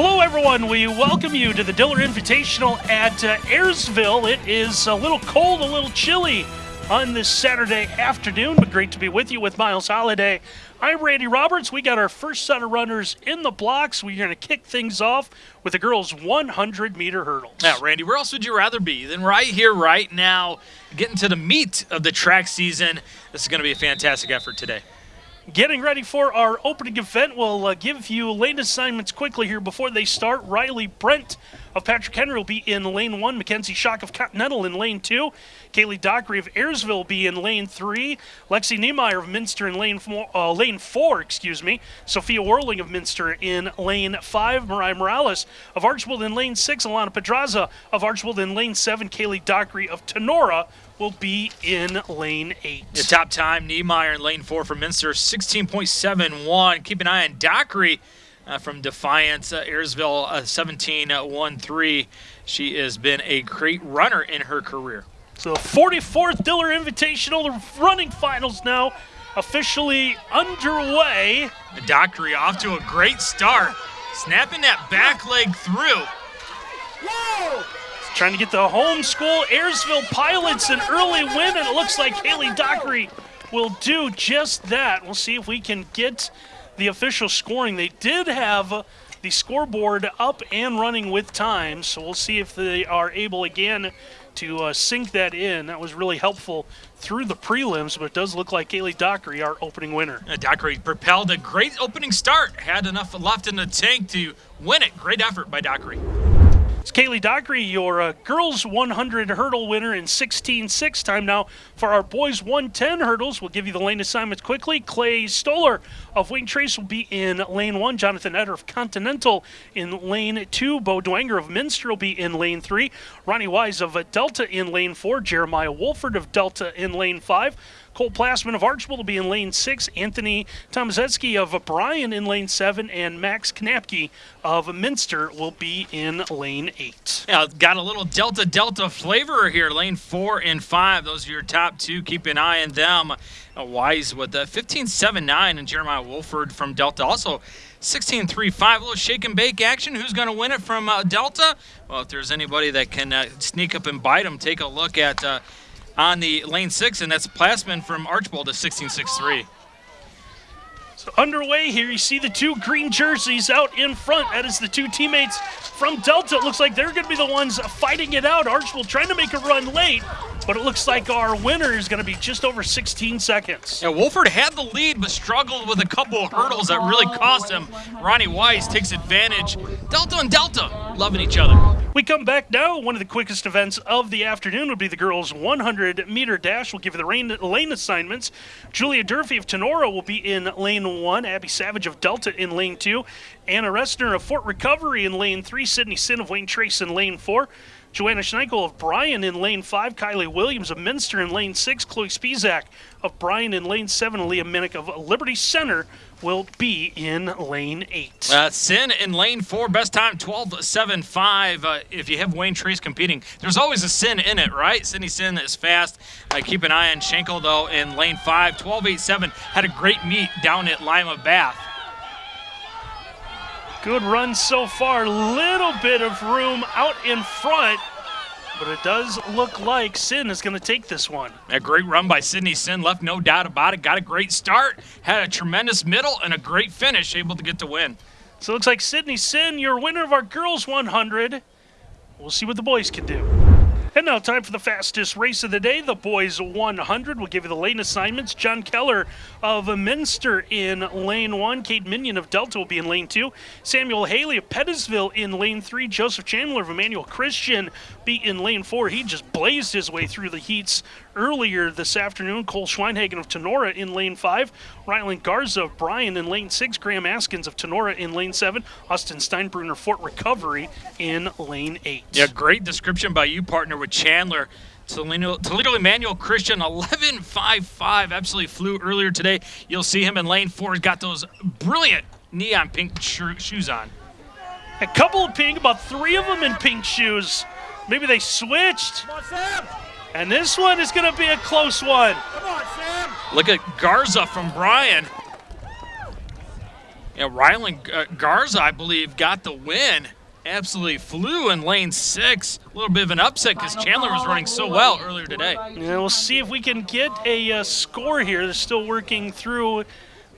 Hello, everyone. We welcome you to the Diller Invitational at uh, Ayersville. It is a little cold, a little chilly on this Saturday afternoon, but great to be with you with Miles Holiday. I'm Randy Roberts. We got our first set of runners in the blocks. We're going to kick things off with the girls' 100 meter hurdles. Now, Randy, where else would you rather be than right here, right now, getting to the meat of the track season? This is going to be a fantastic effort today. Getting ready for our opening event, we'll uh, give you lane assignments quickly here before they start. Riley Brent of Patrick Henry will be in lane one. Mackenzie Shock of Continental in lane two. Kaylee Dockery of Ayersville will be in lane three. Lexi Niemeyer of Minster in lane four, uh, lane four, excuse me. Sophia Worling of Minster in lane five. Mariah Morales of Archbold in lane six. Alana Pedraza of Archbold in lane seven. Kaylee Dockery of Tinora will be in lane eight. The top time, Niemeyer in lane four for Minster, 16.71. Keep an eye on Dockery uh, from Defiance, uh, Ayersville, uh, 17.13. She has been a great runner in her career. So 44th Diller Invitational, the running finals now officially underway. Dockery off to a great start, snapping that back leg through. Whoa! Trying to get the home school Ayersville Pilots an early win, and it looks like Haley Dockery will do just that. We'll see if we can get the official scoring. They did have the scoreboard up and running with time, so we'll see if they are able again to uh, sync that in. That was really helpful through the prelims, but it does look like Kaylee Dockery, our opening winner. Uh, Dockery propelled a great opening start, had enough left in the tank to win it. Great effort by Dockery. It's Kaylee Dockery, your uh, girls 100 hurdle winner in 16.6 time now. For our boys 110 hurdles, we'll give you the lane assignments quickly. Clay Stoller of Wayne Trace will be in lane one. Jonathan Eder of Continental in lane two. Bo Dwanger of Minster will be in lane three. Ronnie Wise of Delta in lane four. Jeremiah Wolford of Delta in lane five. Cole Plassman of Archbold will be in lane six. Anthony Tomaszewski of Bryan in lane seven. And Max Knapke of Minster will be in lane eight. Yeah, got a little Delta Delta flavor here. Lane four and five. Those are your top two. Keep an eye on them. Wise with the 15.79 and Jeremiah Wolford from Delta also 16.35. A little shake and bake action. Who's going to win it from uh, Delta? Well, if there's anybody that can uh, sneak up and bite them, take a look at uh, on the lane six, and that's Plassman from Archbold at 16.63. So underway here, you see the two green jerseys out in front. That is the two teammates from Delta. It looks like they're going to be the ones fighting it out. Archbold trying to make a run late, but it looks like our winner is going to be just over 16 seconds. Yeah, Wolford had the lead, but struggled with a couple of hurdles that really cost him. Ronnie Wise takes advantage. Delta and Delta loving each other. We come back now. One of the quickest events of the afternoon would be the girls' 100 meter dash. We'll give you the lane assignments. Julia Durfee of Tinora will be in lane one. Abby Savage of Delta in lane two. Anna Restner of Fort Recovery in lane three. Sydney Sin of Wayne Trace in lane four. Joanna Schneikel of Bryan in lane five, Kylie Williams of Minster in lane six, Chloe Spizak of Bryan in lane seven, Leah Minnick of Liberty Center will be in lane eight. Uh, Sin in lane four, best time 12.75. Uh, if you have Wayne Trace competing, there's always a Sin in it, right? Sydney Sin is fast. Uh, keep an eye on Schenkel, though, in lane five, 12.87. Had a great meet down at Lima Bath. Good run so far. Little bit of room out in front, but it does look like Sin is going to take this one. A great run by Sydney Sin, left no doubt about it. Got a great start, had a tremendous middle, and a great finish, able to get the win. So it looks like Sydney Sin, your winner of our girls 100. We'll see what the boys can do. And now, time for the fastest race of the day, the boys 100. We'll give you the lane assignments. John Keller of Minster in lane one. Kate Minion of Delta will be in lane two. Samuel Haley of Pettisville in lane three. Joseph Chandler of Emmanuel Christian be in lane four. He just blazed his way through the heats earlier this afternoon. Cole Schweinhagen of Tinora in lane five. Ryland Garza of Bryan in lane six. Graham Askins of Tinora in lane seven. Austin Steinbrunner Fort Recovery in lane eight. Yeah, great description by you, partner, with Chandler. Toledo, Toledo Emmanuel Christian 11.55 absolutely flew earlier today. You'll see him in lane four. He's got those brilliant neon pink shoes on. A couple of pink, about three of them in pink shoes. Maybe they switched. Come on, Sam. And this one is going to be a close one. Come on, Sam. Look at Garza from Bryan. Yeah, Rylan uh, Garza, I believe, got the win. Absolutely flew in lane six. A little bit of an upset because Chandler was running so well earlier today. Yeah, we'll see if we can get a uh, score here. They're still working through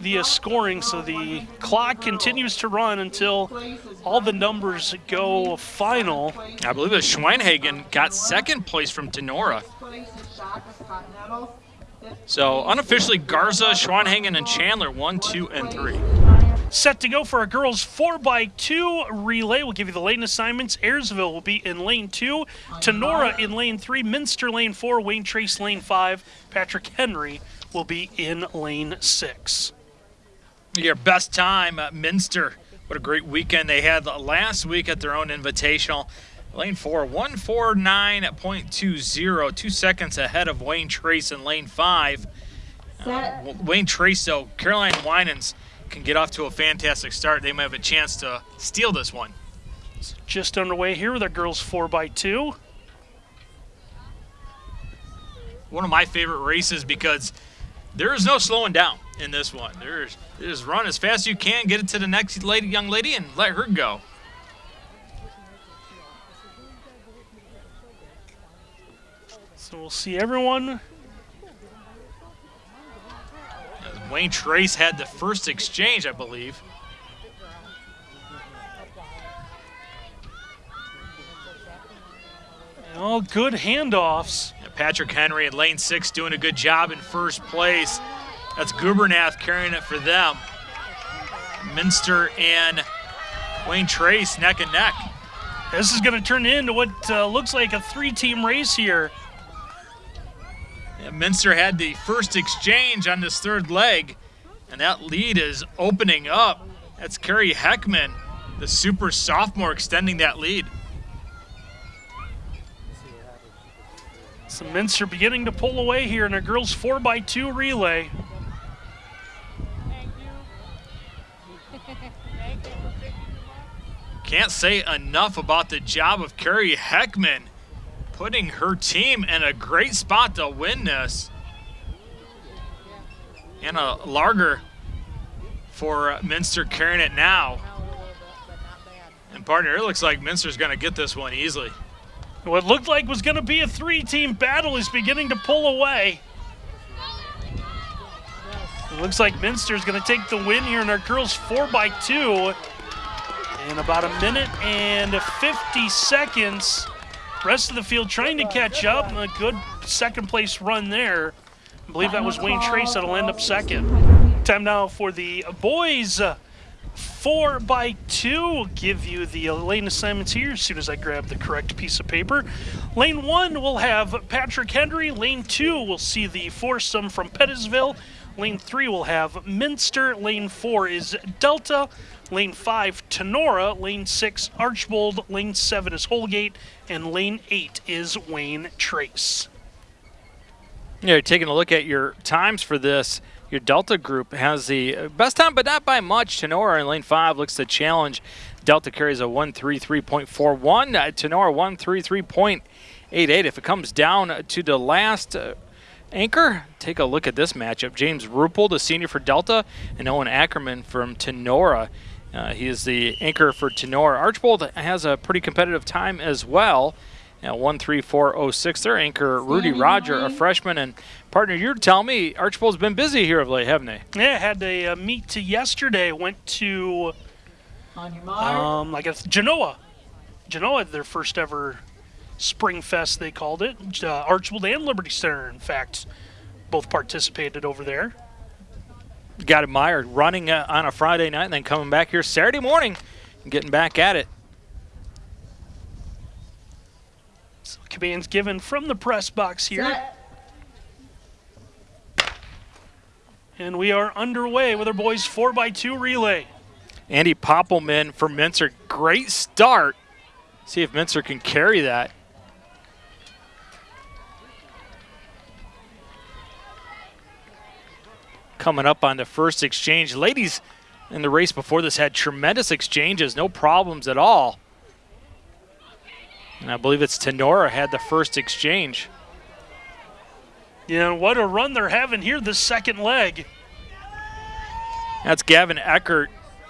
the uh, scoring, so the clock continues to run until all the numbers go final. I believe that Schweinhagen got second place from Tinora. So unofficially, Garza, Schweinhagen, and Chandler, one, two, and three. Set to go for a girls 4x2 relay. We'll give you the lane assignments. Ayersville will be in lane 2, Tinora in lane 3, Minster lane 4, Wayne Trace lane 5, Patrick Henry will be in lane 6. Your best time, uh, Minster. What a great weekend they had last week at their own invitational. Lane 4, 149.20, two seconds ahead of Wayne Trace in lane 5. Uh, Wayne Trace, though, Caroline Winans can get off to a fantastic start. They might have a chance to steal this one. It's just underway here with our girls 4x2. One of my favorite races because there is no slowing down in this one. There's just run as fast as you can, get it to the next lady, young lady, and let her go. So we'll see everyone. Wayne Trace had the first exchange, I believe. All good handoffs. Patrick Henry in lane six doing a good job in first place. That's Gubernath carrying it for them. Minster and Wayne Trace neck and neck. This is going to turn into what uh, looks like a three-team race here. Yeah, Minster had the first exchange on this third leg, and that lead is opening up. That's Kerry Heckman, the super sophomore, extending that lead. So Minster beginning to pull away here in a girls 4x2 relay. Can't say enough about the job of Carrie Heckman putting her team in a great spot to win this. Anna Larger for Minster carrying it now. And partner, it looks like Minster's going to get this one easily. What looked like was going to be a three-team battle is beginning to pull away. It looks like Minster's going to take the win here in our girls 4x2 in about a minute and 50 seconds. Rest of the field trying to catch up. A good second place run there. I believe that was Wayne Trace that'll end up second. Time now for the boys four by two. will Give you the lane assignments here as soon as I grab the correct piece of paper. Lane one will have Patrick Henry. Lane two will see the foursome from Pettisville. Lane three will have Minster. Lane four is Delta. Lane 5, Tinora. Lane 6, Archbold. Lane 7 is Holgate. And lane 8 is Wayne Trace. Yeah, taking a look at your times for this. Your Delta group has the best time, but not by much. Tinora in lane 5 looks to challenge. Delta carries a 133.41. Uh, Tinora 133.88. If it comes down to the last uh, anchor, take a look at this matchup. James Ruppel, the senior for Delta, and Owen Ackerman from Tinora. Uh, he is the anchor for Tinora. Archbold has a pretty competitive time as well. Now, 13406. Their anchor, Rudy Roger, a freshman. And partner, you're telling me Archbold's been busy here of late, haven't they? Yeah, had a uh, meet to yesterday. Went to um, I guess Genoa. Genoa, their first ever Spring Fest, they called it. Uh, Archbold and Liberty Center, in fact, both participated over there got admired running uh, on a Friday night and then coming back here Saturday morning and getting back at it. So commands given from the press box here. Set. And we are underway with our boys 4x2 relay. Andy Poppelman for Minster. Great start. See if Minster can carry that. Coming up on the first exchange. Ladies in the race before this had tremendous exchanges, no problems at all. And I believe it's Tinora had the first exchange. Yeah, what a run they're having here the second leg. That's Gavin Eckert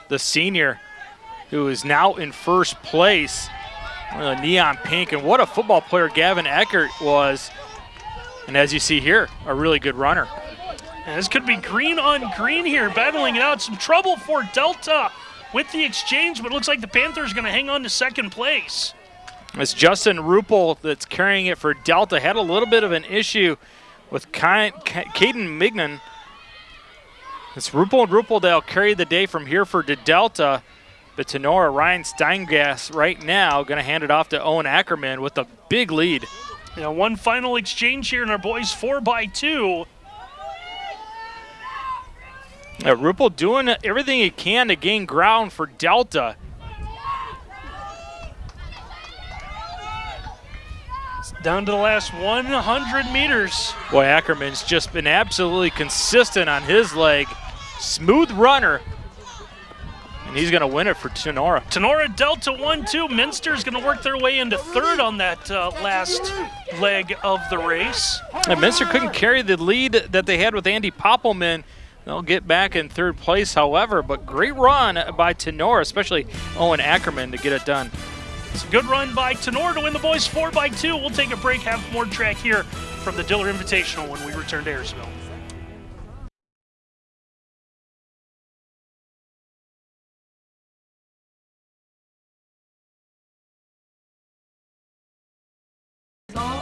the senior, who is now in first place. Neon pink, and what a football player Gavin Eckert was. And as you see here, a really good runner. And this could be green on green here, battling it out. Some trouble for Delta with the exchange, but it looks like the Panthers going to hang on to second place. It's Justin Rupel that's carrying it for Delta. Had a little bit of an issue with Caden Mignon. It's Rupel and Rupeldale carry the day from here for Delta. But Tinora Ryan Steingass right now going to hand it off to Owen Ackerman with a big lead. Yeah, one final exchange here, and our boys four by two. Yeah, Rupel doing everything he can to gain ground for Delta. down to the last 100 meters. Boy, Ackerman's just been absolutely consistent on his leg. Smooth runner. And he's going to win it for Tinora. Tinora Delta 1-2. Minster's going to work their way into third on that uh, last leg of the race. And Minster couldn't carry the lead that they had with Andy Poppelman. They'll get back in third place, however, but great run by Tinora, especially Owen Ackerman to get it done. It's a good run by Tenor to win the boys 4 by 2 We'll take a break, have more track here from the Diller Invitational when we return to Ayersville.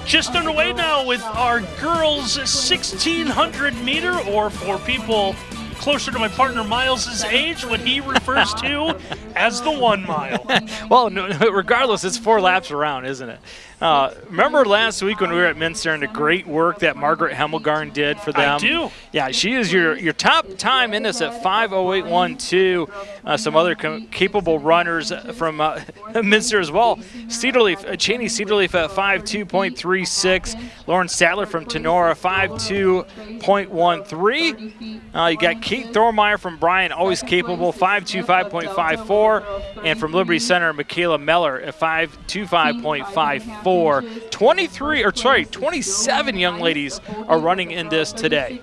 Just underway now with our girls 1600 meter, or for people closer to my partner Miles's age, what he refers to as the one mile. well, no, regardless, it's four laps around, isn't it? Uh, remember last week when we were at Minster and the great work that Margaret Hemmelgarn did for them? I do. Yeah, she is your, your top time in this at 5.0812. Uh, some other capable runners from uh, Minster as well. Cedarleaf, uh, Cheney Cedarleaf at 5.2.36. Lauren Statler from Tinora, 5.2.13. Uh, you got Kate Thormeyer from Bryan, always capable, 5.25.54. And from Liberty Center, Michaela Meller at 5.25.54 for 23, or sorry, 27 young ladies are running in this today.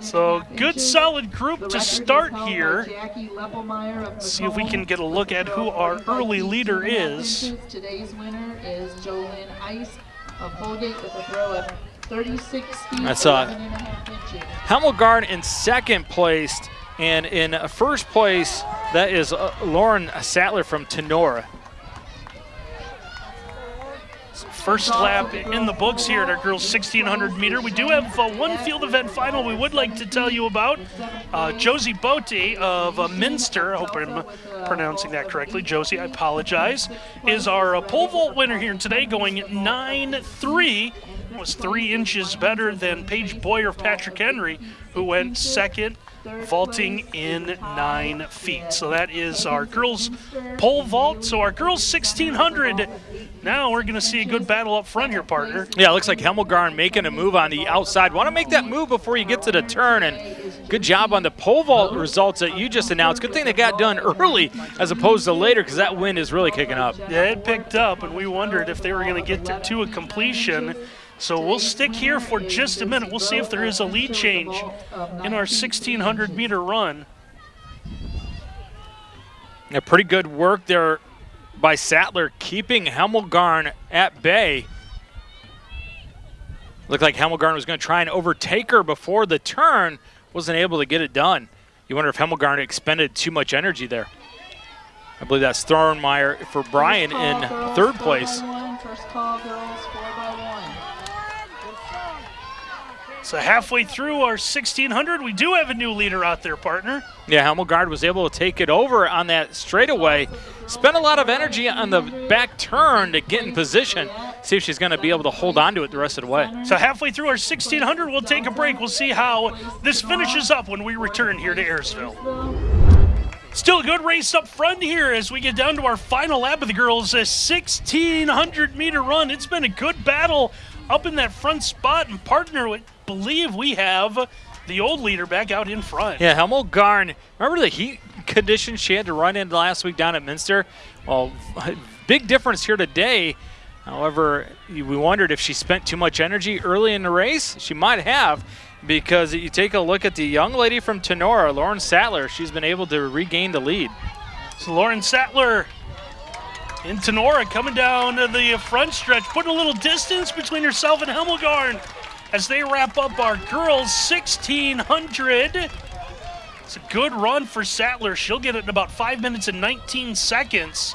So good solid group to start here. Let's see if we can get a look at who our early leader is. Today's winner is Jolyn Ice of Holgate with a throw of 36 feet, That's uh, Hemmelgarn in second place, and in first place, that is uh, Lauren Sattler from Tinora. First lap in the books here at our girls 1600 meter. We do have uh, one field event final we would like to tell you about. Uh, Josie Bote of uh, Minster, I hope I'm pronouncing that correctly. Josie, I apologize, is our uh, pole vault winner here today, going 9-3. Was three inches better than Paige Boyer of Patrick Henry, who went second vaulting in nine feet. So that is our girls pole vault. So our girls 1600. Now we're going to see a good battle up front here, partner. Yeah, it looks like Hemmelgarn making a move on the outside. Want to make that move before you get to the turn, and good job on the pole vault results that you just announced. Good thing they got done early as opposed to later because that wind is really kicking up. Yeah, it picked up, and we wondered if they were going to get to, to a completion. So we'll stick here for just a minute. We'll see if there is a lead change in our 1600 meter run. A pretty good work there by Sattler, keeping Hemmelgarn at bay. Looked like Hemmelgarn was going to try and overtake her before the turn, wasn't able to get it done. You wonder if Hemmelgarn expended too much energy there. I believe that's Thornmeyer for Bryan in third place. First call, girls, So halfway through our 1600, we do have a new leader out there, partner. Yeah, Hemmelgarn was able to take it over on that straightaway. Spent a lot of energy on the back turn to get in position. See if she's going to be able to hold on to it the rest of the way. So halfway through our 1600, we'll take a break. We'll see how this finishes up when we return here to Ayersville. Still a good race up front here as we get down to our final lap of the girls' 1600 meter run. It's been a good battle up in that front spot and partner with believe we have the old leader back out in front. Yeah, Hemmelgarn. Remember the heat conditions she had to run in last week down at Minster? Well, big difference here today. However, we wondered if she spent too much energy early in the race. She might have. because you take a look at the young lady from Tinora, Lauren Sattler. She's been able to regain the lead. So Lauren Sattler in Tinora coming down to the front stretch, putting a little distance between herself and Hemmelgarn as they wrap up our girls 1600. It's a good run for Sattler. She'll get it in about 5 minutes and 19 seconds.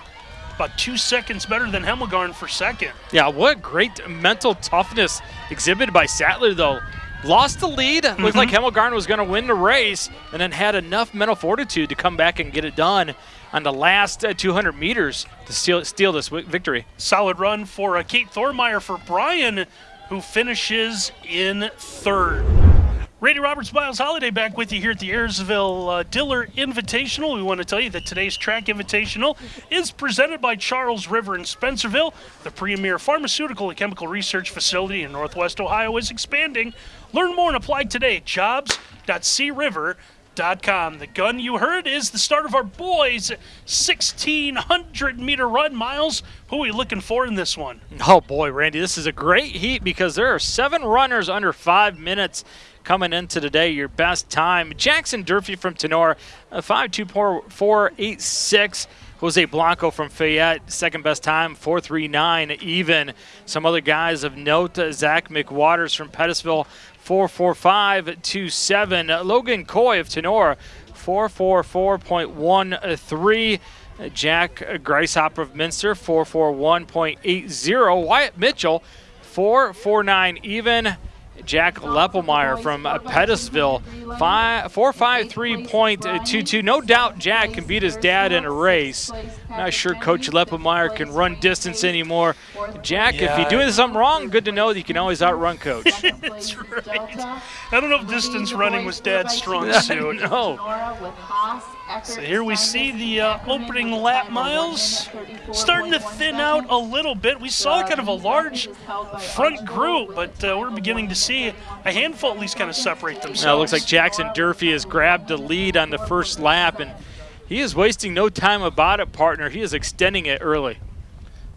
About two seconds better than Hemmelgarn for second. Yeah, what great mental toughness exhibited by Sattler, though. Lost the lead, looked Mm-hmm. like Hemmelgarn was going to win the race, and then had enough mental fortitude to come back and get it done on the last uh, 200 meters to steal, steal this victory. Solid run for uh, Kate Thormeyer for Bryan, who finishes in third. Randy Roberts, Miles Holiday back with you here at the Ayersville uh, Diller Invitational. We want to tell you that today's track invitational is presented by Charles River in Spencerville. The premier pharmaceutical and chemical research facility in Northwest Ohio is expanding. Learn more and apply today at jobs.criver.com. The gun you heard is the start of our boys' 1600 meter run. Miles, who are we looking for in this one? Oh boy, Randy, this is a great heat because there are seven runners under five minutes coming into today. Your best time, Jackson Durfee from Tenor, uh, 5.2486. Jose Blanco from Fayette, second best time, 4.39 even. Some other guys of note, uh, Zach McWaters from Pettisville, 4.4527. Logan Coy of Tinora, 444.13. Uh, Jack Greishopper of Minster, 441.80. Wyatt Mitchell, 449 even. Jack Leppelmeyer from Pettisville, 453.22. No doubt Jack can beat his dad in a race. Not sure Coach Leppelmeyer can run distance anymore. Jack, if you're doing something wrong, good to know that you can always outrun Coach. That's right. I don't know if distance running was Dad's strong suit. no. So here we see the uh, opening lap miles starting to thin out a little bit. We saw kind of a large front group, but uh, we're beginning to see a handful at least kind of separate themselves. Now it looks like Jackson Durfee has grabbed the lead on the first lap, and he is wasting no time about it, partner. He is extending it early.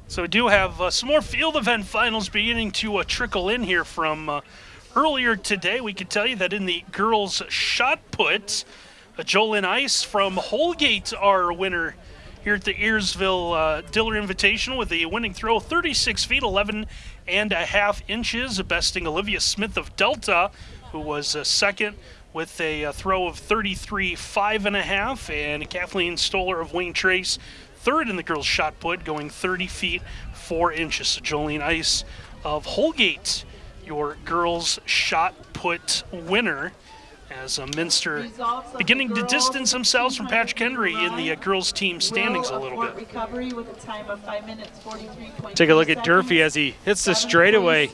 So we do have uh, some more field event finals beginning to uh, trickle in here from uh, earlier today. We could tell you that in the girls' shot put, Jolyn Ice from Holgate, our winner here at the Ayersville uh, Diller Invitational with a winning throw 36 feet 11 and a half inches, besting Olivia Smith of Delta, who was uh, second with a, uh throw of 33 five and a half, and Kathleen Stoller of Wayne Trace third in the girls' shot put, going 30 feet 4 inches. So Jolene Ice of Holgate, your girls' shot put winner, as uh, Minster beginning to distance themselves from Patrick Henry in the uh, girls' team standings a little bit. A time of 5 minutes Take a look at Durfee as he hits the straightaway.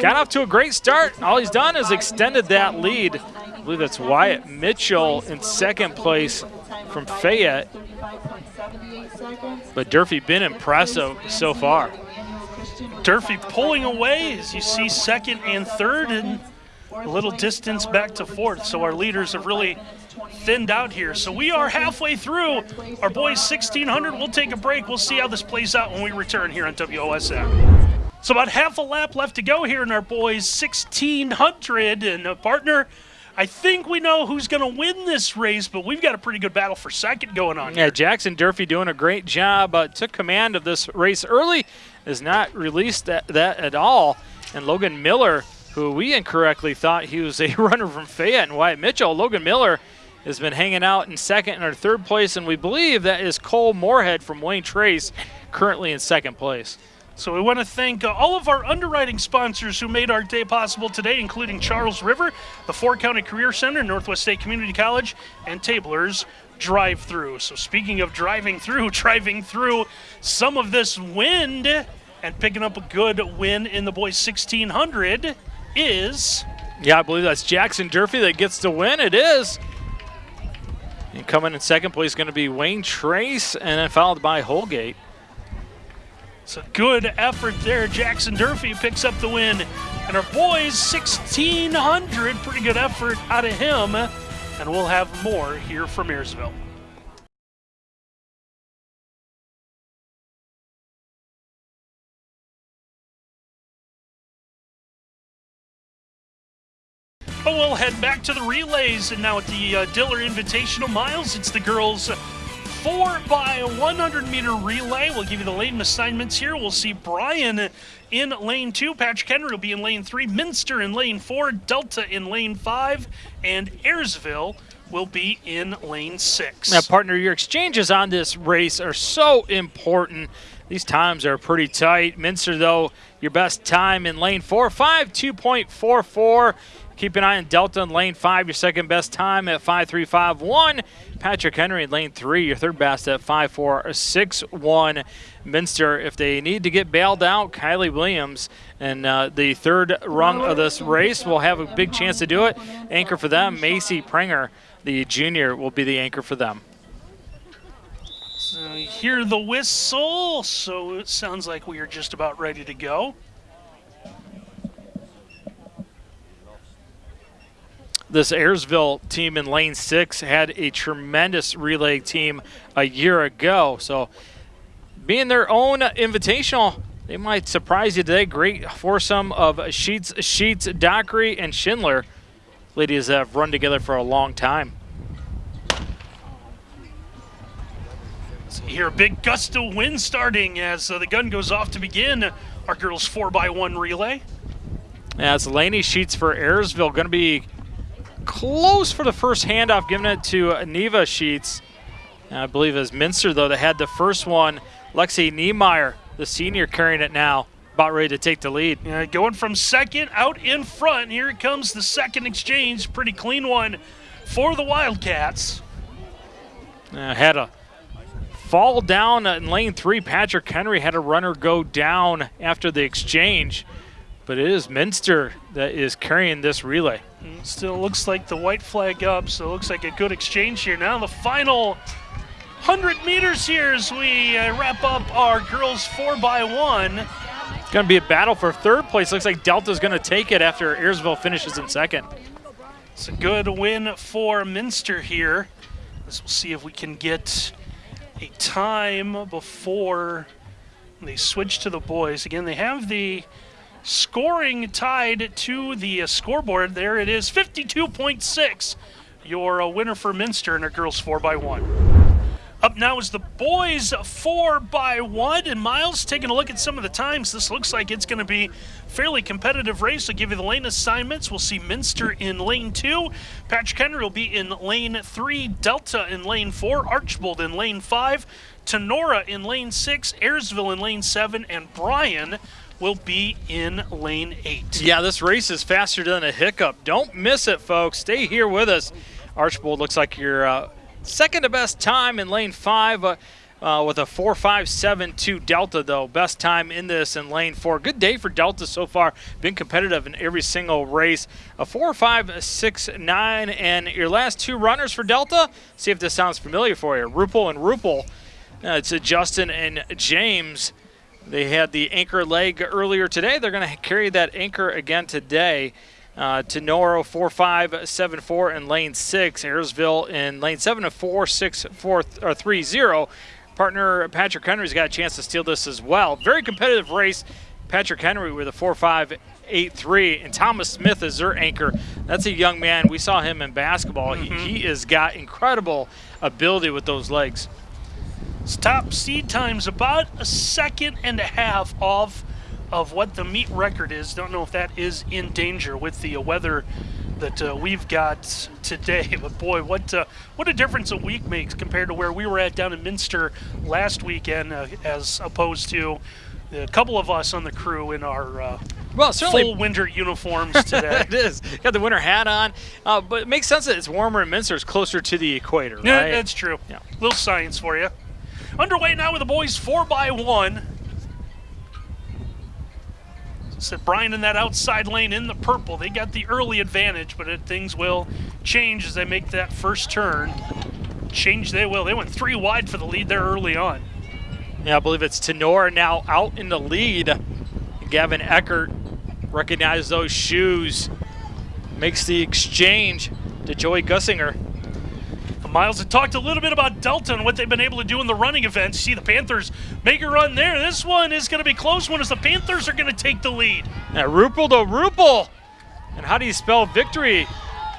Got off to a great start. All he's done is extended that lead. I believe that's Wyatt Mitchell in second place from Fayette. But Durfee been impressive so far. Durfee pulling away as you see second and third and a little distance back to fourth. So our leaders have really thinned out here. So we are halfway through our boys 1600. We'll take a break. We'll see how this plays out when we return here on WOSM. So about half a lap left to go here in our boys 1600 and a partner. I think we know who's going to win this race, but we've got a pretty good battle for second going on Yeah, here. Jackson Durfee doing a great job. Uh, took command of this race early, has not released that, that at all. And Logan Miller, who we incorrectly thought he was a runner from Fayette and Wyatt Mitchell, Logan Miller has been hanging out in second or third place, and we believe that is Cole Moorhead from Wayne Trace, currently in second place. So we want to thank uh, all of our underwriting sponsors who made our day possible today, including Charles River, the Four County Career Center, Northwest State Community College, and Tabler's Drive Through. So speaking of driving through, driving through some of this wind and picking up a good win in the boys 1600 is Yeah, I believe that's Jackson Durfee that gets the win. It is. And coming in second place is going to be Wayne Trace, and then followed by Holgate. It's a good effort there. Jackson Durfee picks up the win. And our boys, 1,600. Pretty good effort out of him. And we'll have more here from Ayersville. We'll head back to the relays, and now at the uh, Diller Invitational Miles, it's the girls' 4 by 100 meter relay. We'll give you the lane assignments here. We'll see Bryan in lane 2, Patrick Henry will be in lane 3, Minster in lane 4, Delta in lane 5, and Ayersville will be in lane 6. Now, partner, your exchanges on this race are so important. These times are pretty tight. Minster, though, your best time in lane 4, 5 2.44. Keep an eye on Delta in lane 5, your second best time at 5.351. Patrick Henry in lane 3, your third best at 5.461. Minster, if they need to get bailed out, Kylie Williams and uh, the third rung of this race will have a big chance to do it. Anchor for them, Macy Pringer, the junior, will be the anchor for them. So hear the whistle, so it sounds like we are just about ready to go. This Ayersville team in lane six had a tremendous relay team a year ago. So, being their own invitational, they might surprise you today. Great foursome of Sheets, Sheets, Dockery, and Schindler. Ladies have run together for a long time. So here, a big gust of wind starting as uh, the gun goes off to begin our girls' 4x1 relay. Yeah, it's Laney Sheets for Ayersville. Going to be close for the first handoff, giving it to Neva Sheets. I believe it was Minster, though, that had the first one. Lexi Niemeyer, the senior, carrying it now, about ready to take the lead. Yeah, going from second out in front. Here comes the second exchange. Pretty clean one for the Wildcats. Uh, had a fall down in lane three. Patrick Henry had a runner go down after the exchange, but it is Minster that is carrying this relay. Still looks like the white flag up, so it looks like a good exchange here. Now the final 100 meters here as we uh, wrap up our girls 4x1. It's going to be a battle for third place. Looks like Delta's going to take it after Ayersville finishes in second. It's a good win for Minster here. Let's we'll see if we can get a time before they switch to the boys. Again, they have the scoring tied to the uh, scoreboard. There it is, 52.6. Your uh, winner for Minster and our girls 4 by one Up now is the boys 4 by one and Miles taking a look at some of the times. This looks like it's going to be fairly competitive race. I'll give you the lane assignments. We'll see Minster in lane 2. Patrick Henry will be in lane 3. Delta in lane 4. Archbold in lane 5. Tinora in lane 6. Ayersville in lane 7. And Bryan will be in lane eight. Yeah, this race is faster than a hiccup. Don't miss it, folks. Stay here with us. Archbold looks like your uh, second to best time in lane five. Uh, uh, with a 4.572 Delta, though. Best time in this in lane four. Good day for Delta so far. Been competitive in every single race. A 4.569, and your last two runners for Delta. See if this sounds familiar for you. Rupel and Rupel. Uh, it's Justin and James. They had the anchor leg earlier today. They're going to carry that anchor again today. Uh, Tinora 4574 in lane 6. Ayersville in lane 7 of 464 or 30. Partner Patrick Henry's got a chance to steal this as well. Very competitive race. Patrick Henry with a 4583 and Thomas Smith is their anchor. That's a young man. We saw him in basketball. Mm-hmm. He, he has got incredible ability with those legs. Top seed time's about a second and a half off of what the meet record is. Don't know if that is in danger with the uh, weather that uh, we've got today. But boy, what uh, what a difference a week makes compared to where we were at down in Minster last weekend, uh, as opposed to a couple of us on the crew in our uh, well, certainly full winter uniforms today. it is. Got the winter hat on, uh, but it makes sense that it's warmer in Minster. It's closer to the equator, right? Yeah, that's true. Yeah. Little science for you. Underway now with the boys 4 by one Said Bryan in that outside lane in the purple. They got the early advantage, but it, things will change as they make that first turn. Change they will. They went three wide for the lead there early on. Yeah, I believe it's Tenor now out in the lead. Gavin Eckert recognizes those shoes, makes the exchange to Joey Gussinger. Miles had talked a little bit about Delta and what they've been able to do in the running events. See the Panthers make a run there. This one is going to be close one as the Panthers are going to take the lead. Now, Rupel to Rupel. And how do you spell victory?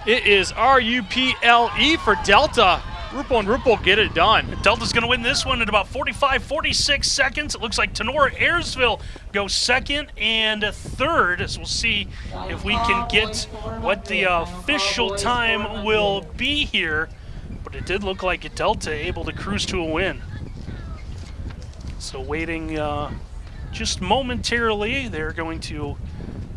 It is R-U-P-L-E for Delta. Rupel and Rupel get it done. Delta's going to win this one in about 45, 46 seconds. It looks like Tinora Ayersville goes second and third. So we'll see if we can get what the uh, official time will be here. But it did look like a Delta able to cruise to a win. So waiting uh, just momentarily. They're going to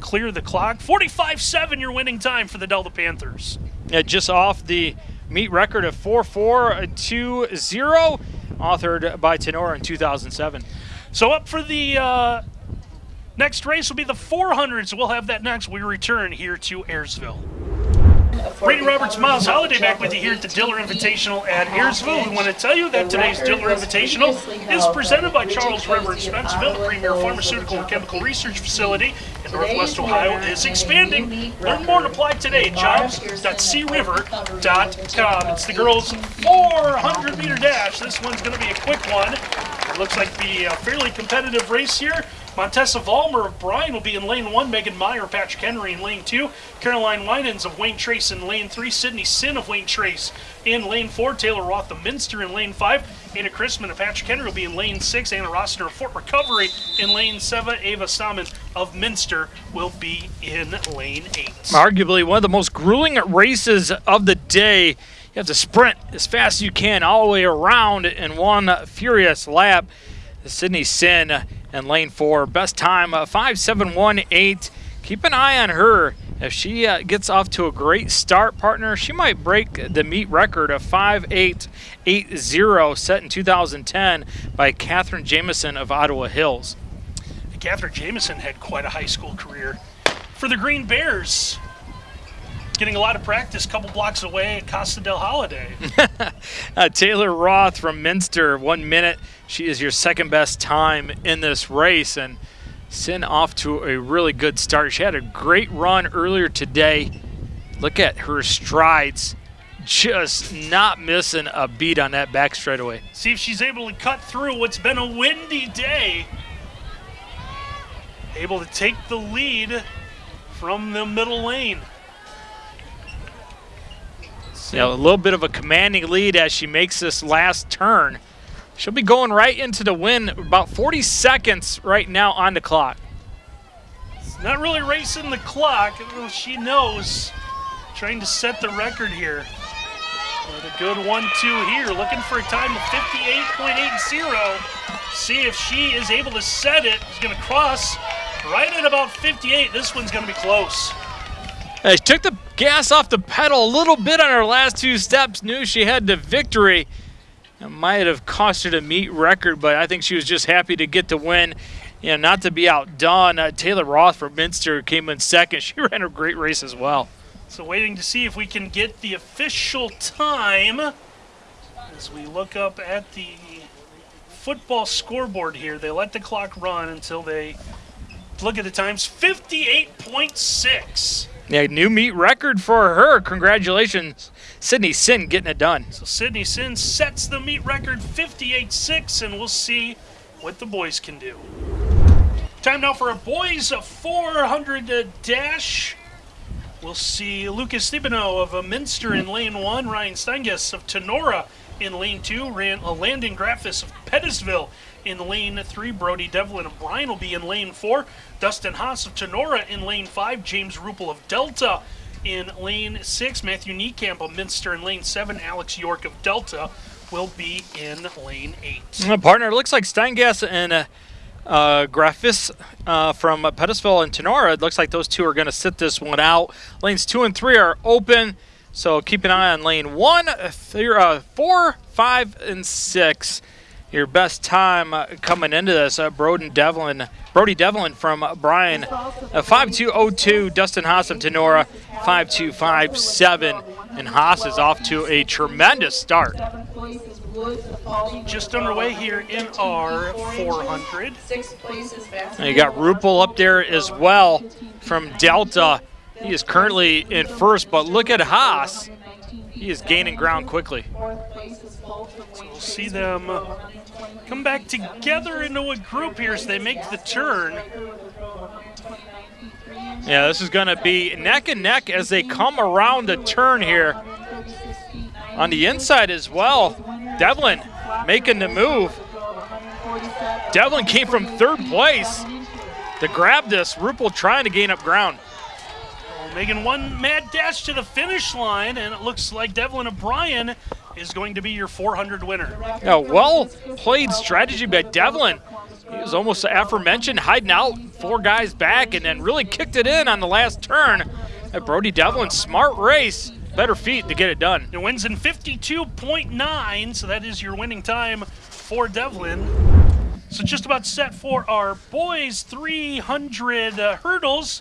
clear the clock. 45-7 your winning time for the Delta Panthers. Yeah, just off the meet record of 4-4-2-0, authored by Tinora in 2007. So up for the uh, next race will be the 400s. We'll have that next. We return here to Ayersville. Randy Roberts, Miles Holiday back with you here at the Diller Invitational at Ayersville. We want to tell you that today's Diller Invitational is presented by Charles River in Spencerville, the premier pharmaceutical and chemical research facility in Northwest Ohio is expanding. Learn more and apply today at jobs.criver.com. It's the girls' 400 meter dash. This one's going to be a quick one. It looks like the uh, fairly competitive race here. Montessa Vollmer of Bryan will be in lane one. Megan Meyer, Patrick Henry in lane two. Caroline Winans of Wayne Trace in lane three. Sydney Sin of Wayne Trace in lane four. Taylor Roth of Minster in lane five. Anna Chrisman of Patrick Henry will be in lane six. Anna Rossner of Fort Recovery in lane seven. Ava Salmon of Minster will be in lane eight. Arguably one of the most grueling races of the day. You have to sprint as fast as you can all the way around in one furious lap. Sydney Sin in lane four. Best time uh, 5.718. Keep an eye on her. If she uh, gets off to a great start, partner, she might break the meet record of 5.880 set in 2010 by Catherine Jamison of Ottawa Hills. Catherine Jamison had quite a high school career. For the Green Bears, getting a lot of practice a couple blocks away at Costa del Holiday. uh, Taylor Roth from Minster, one minute. She is your second best time in this race and Sin off to a really good start. She had a great run earlier today. Look at her strides. Just not missing a beat on that back straightaway. See if she's able to cut through what's been a windy day. Able to take the lead from the middle lane. Yeah, a little bit of a commanding lead as she makes this last turn. She'll be going right into the win about 40 seconds right now on the clock. Not really racing the clock. She knows. Trying to set the record here. But a good one-two here. Looking for a time of 58.80. See if she is able to set it. She's going to cross right at about 58. This one's going to be close. She took the gas off the pedal a little bit on her last two steps. Knew she had the victory. It might have cost her the meet record, but I think she was just happy to get the win. You know, not to be outdone. Uh, Taylor Roth from Minster came in second. She ran a great race as well. So waiting to see if we can get the official time as we look up at the football scoreboard here. They let the clock run until they look at the times. 58.6. Yeah, new meet record for her. Congratulations, Sydney Sin getting it done. So Sydney Sin sets the meet record 58-6, and we'll see what the boys can do. Time now for a boys 400 dash. We'll see Lucas Thibino of Minster in lane one, Ryan Steinges of Tinora in lane two, uh, Landon Graffis of Pettisville in lane three. Brody Devlin of Bryan will be in lane four. Dustin Haas of Tinora in lane five. James Rupel of Delta in lane six. Matthew Niekamp of Minster in lane seven. Alex York of Delta will be in lane eight. Uh, partner, it looks like Steingas and uh, uh, uh, from Pettisville and Tinora. It looks like those two are going to sit this one out. Lanes two and three are open. So keep an eye on lane one, three, uh, four, five, and six. Your best time uh, coming into this, uh, Broden Devlin, Brody Devlin from uh, Bryan, uh, 5202, Dustin Haas of Tinora, 5257, and Haas is off to a tremendous start. Just underway here in our 400. And you got Rupel up there as well from Delta. He is currently in first, but look at Haas. He is gaining ground quickly. So we'll see them come back together into a group here as they make the turn. Yeah, this is going to be neck and neck as they come around the turn here. On the inside as well, Devlin making the move. Devlin came from third place to grab this. Rupel trying to gain up ground. Making one mad dash to the finish line, and it looks like Devlin O'Brien is going to be your 400 winner. Yeah, well played strategy by Devlin. He was almost aforementioned, hiding out four guys back, and then really kicked it in on the last turn. At Brody Devlin, smart race, better feet to get it done. It wins in 52.9, so that is your winning time for Devlin. So just about set for our boys 300 uh, hurdles.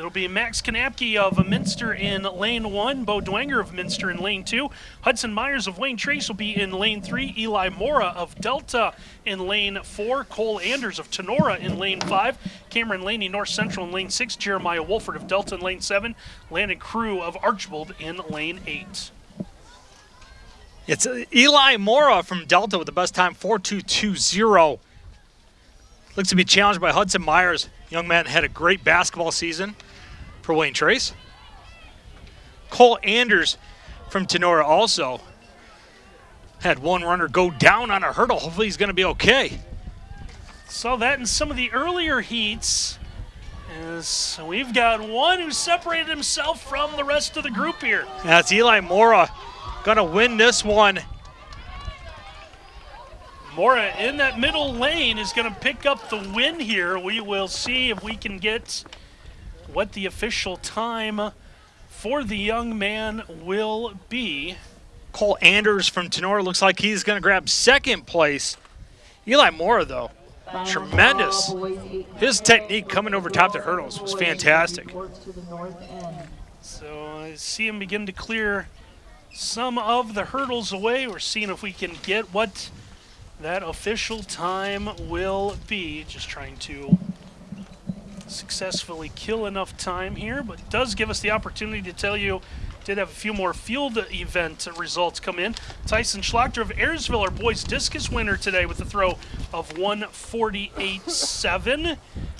It'll be Max Kanapke of Minster in lane one, Bo Dwenger of Minster in lane two, Hudson Myers of Wayne Trace will be in lane three, Eli Mora of Delta in lane four, Cole Anders of Tinora in lane five, Cameron Laney North Central in lane six, Jeremiah Wolford of Delta in lane seven, Landon Crew of Archbold in lane eight. It's uh, Eli Mora from Delta with the best time, 4220. Looks to be challenged by Hudson Myers. Young man had a great basketball season for Wayne Trace. Cole Anders from Tinora also had one runner go down on a hurdle. Hopefully he's going to be okay. Saw that in some of the earlier heats. As we've got one who separated himself from the rest of the group here. That's Eli Mora going to win this one. Mora in that middle lane is going to pick up the win here. We will see if we can get what the official time for the young man will be. Cole Anders from Tinora looks like he's going to grab second place. Eli Mora, though, tremendous. His technique coming over top the hurdles was fantastic. So I see him begin to clear some of the hurdles away. We're seeing if we can get what that official time will be. Just trying to successfully kill enough time here, but does give us the opportunity to tell you did have a few more field event results come in. Tyson Schlachter of Ayersville, our boys discus winner today with a throw of 148.7.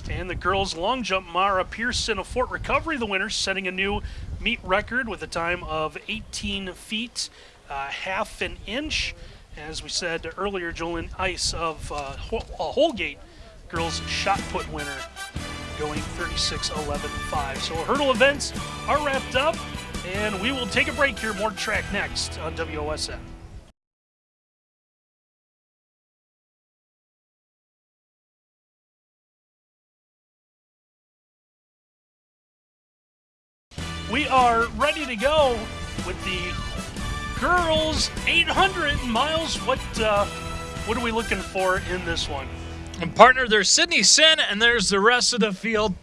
And the girls long jump, Mara Pearson of Fort Recovery, the winner, setting a new meet record with a time of 18 feet, uh, half an inch. As we said earlier, Jolyn Ice of uh, Holgate, girls shot put winner, going 36-11-5. So hurdle events are wrapped up, and we will take a break here. More track next on WOSN. We are ready to go with the girls 800 miles. What uh, what are we looking for in this one? And partner, there's Sydney Sin, and there's the rest of the field.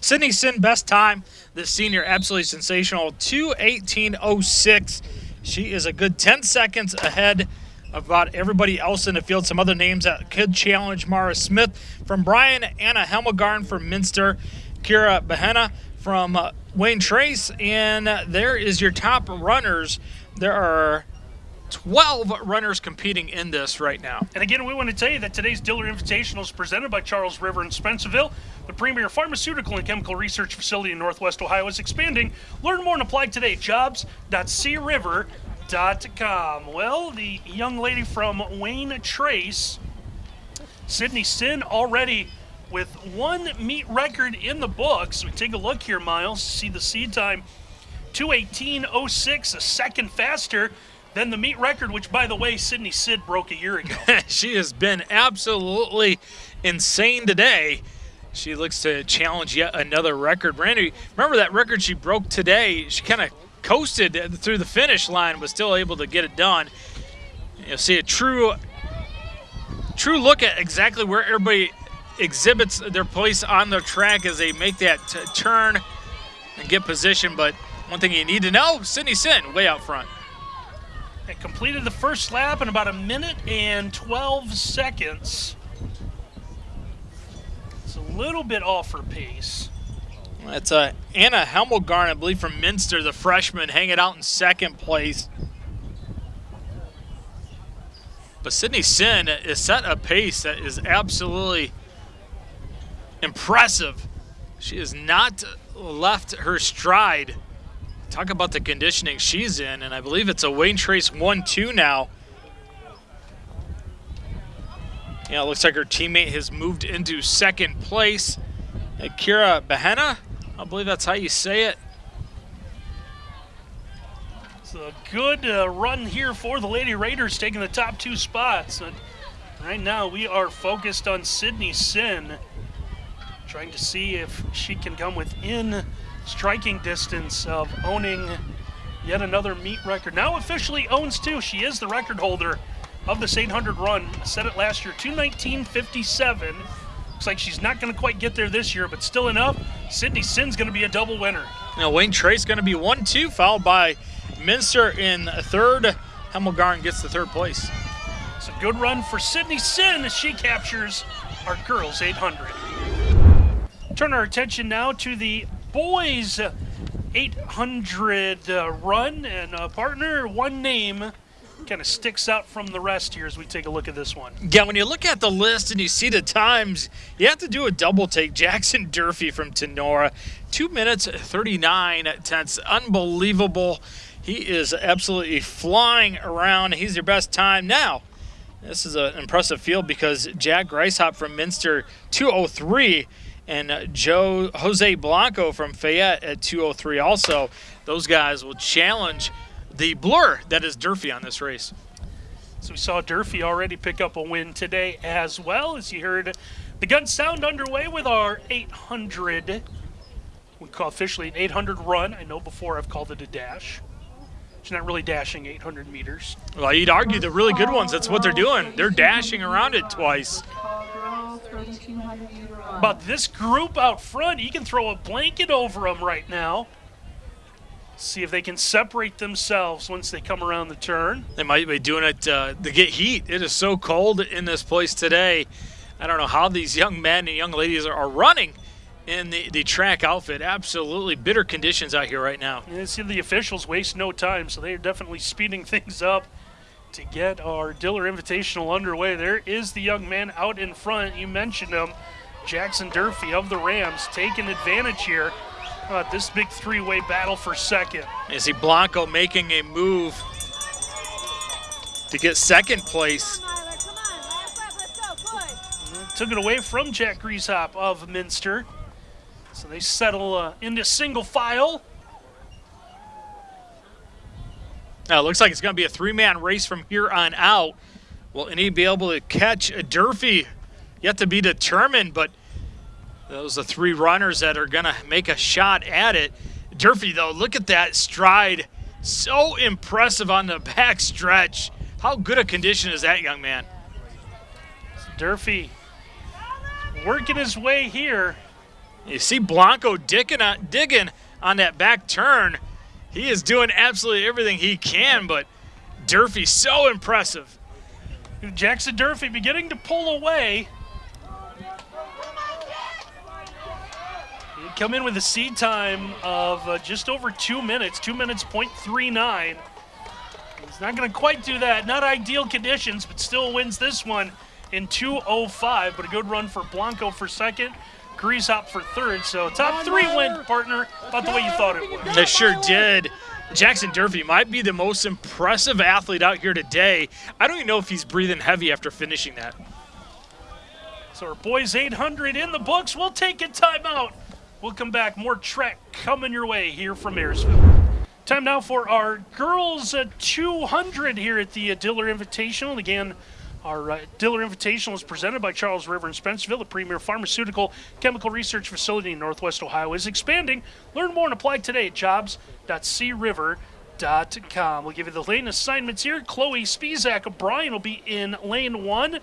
Sydney Sin, best time. This senior, absolutely sensational. 218.06. She is a good 10 seconds ahead of about everybody else in the field. Some other names that could challenge Mara Smith from Bryan, Anna Hemmelgarn from Minster, Kira Bahena from uh, Wayne Trace, and there is your top runners. There are 12 runners competing in this right now. And again, we want to tell you that today's Diller Invitational is presented by Charles River in Spencerville. The premier pharmaceutical and chemical research facility in Northwest Ohio is expanding. Learn more and apply today. Jobs.criver.com. Well, the young lady from Wayne Trace, Sydney Sin, already with one meet record in the books. We take a look here, Miles, see the seed time 218.06, a second faster than the meet record, which, by the way, Sydney Sin broke a year ago. she has been absolutely insane today. She looks to challenge yet another record. Randy, remember that record she broke today? She kind of coasted through the finish line, was still able to get it done. You'll see a true, true look at exactly where everybody exhibits their place on the track as they make that turn and get position. But one thing you need to know, Sydney Sin way out front. It completed the first lap in about a minute and 12 seconds. It's a little bit off her pace. That's uh, Anna Hemmelgarn, I believe, from Minster, the freshman, hanging out in second place. But Sydney Sin is set a pace that is absolutely impressive. She has not left her stride. Talk about the conditioning she's in, and I believe it's a Wayne Trace 1-2 now. Yeah, it looks like her teammate has moved into second place. Akira Bahena, I believe that's how you say it. It's a good uh, run here for the Lady Raiders, taking the top two spots. And right now, we are focused on Sydney Sin, trying to see if she can come within striking distance of owning yet another meet record. Now officially owns two. She is the record holder of this 800 run. Set it last year, 219.57. Looks like she's not going to quite get there this year, but still enough. Sydney Sin's going to be a double winner. Now Wayne Trace going to be 1-2, followed by Minster in third. Hemmelgarn gets the third place. It's a good run for Sydney Sin as she captures our girls 800. Turn our attention now to the boys 800 uh, run and uh, partner. One name kind of sticks out from the rest here as we take a look at this one. Yeah, when you look at the list and you see the times, you have to do a double take. Jackson Durfee from Tinora, 2 minutes 39 tenths. Unbelievable. He is absolutely flying around. He's your best time now. This is an impressive field because Jack Greishop from Minster, 203, and uh, Joe Jose Blanco from Fayette at 203 also. Those guys will challenge the blur that is Durfee on this race. So we saw Durfee already pick up a win today as well as you heard the gun sound underway with our 800. We call officially an 800 run. I know before I've called it a dash. She's not really dashing 800 meters. Well, you'd argue the really good ones, that's what they're doing. They're dashing around it twice. But this group out front, you can throw a blanket over them right now. See if they can separate themselves once they come around the turn. They might be doing it uh, to get heat. It is so cold in this place today. I don't know how these young men and young ladies are, are running in the, the track outfit. Absolutely bitter conditions out here right now. You see the officials waste no time, so they are definitely speeding things up to get our Diller Invitational underway. There is the young man out in front. You mentioned him, Jackson Durfee of the Rams, taking advantage here. Uh, this big three-way battle for second. Is see Blanco making a move to get second place. Took it away from Jack Greishop of Minster. So they settle uh, into single file. Now it looks like it's going to be a three-man race from here on out. Will any be able to catch a Durfee? Yet to be determined, but those are three runners that are going to make a shot at it. Durfee, though, look at that stride. So impressive on the back stretch. How good a condition is that young man? Durfee working his way here. You see Blanco digging on, digging on that back turn. He is doing absolutely everything he can, but Durfee so impressive. Jackson Durfee beginning to pull away. He'd come in with a seed time of uh, just over two minutes, two minutes point three nine. He's not going to quite do that. Not ideal conditions, but still wins this one in 2:05. But a good run for Blanco for second. Greishop for third. So top three win, partner, about the way you thought it would. They sure did. Jackson Durfee might be the most impressive athlete out here today. I don't even know if he's breathing heavy after finishing that. So our boys 800 in the books. We'll take a timeout. We'll come back. More track coming your way here from Ayersville. Time now for our girls uh, 200 here at the Diller Invitational. Again, our uh, Diller Invitational is presented by Charles River and Spencerville, the premier pharmaceutical chemical research facility in Northwest Ohio, is expanding. Learn more and apply today at jobs.criver.com. We'll give you the lane assignments here. Chloe Spizak of Bryan will be in lane one.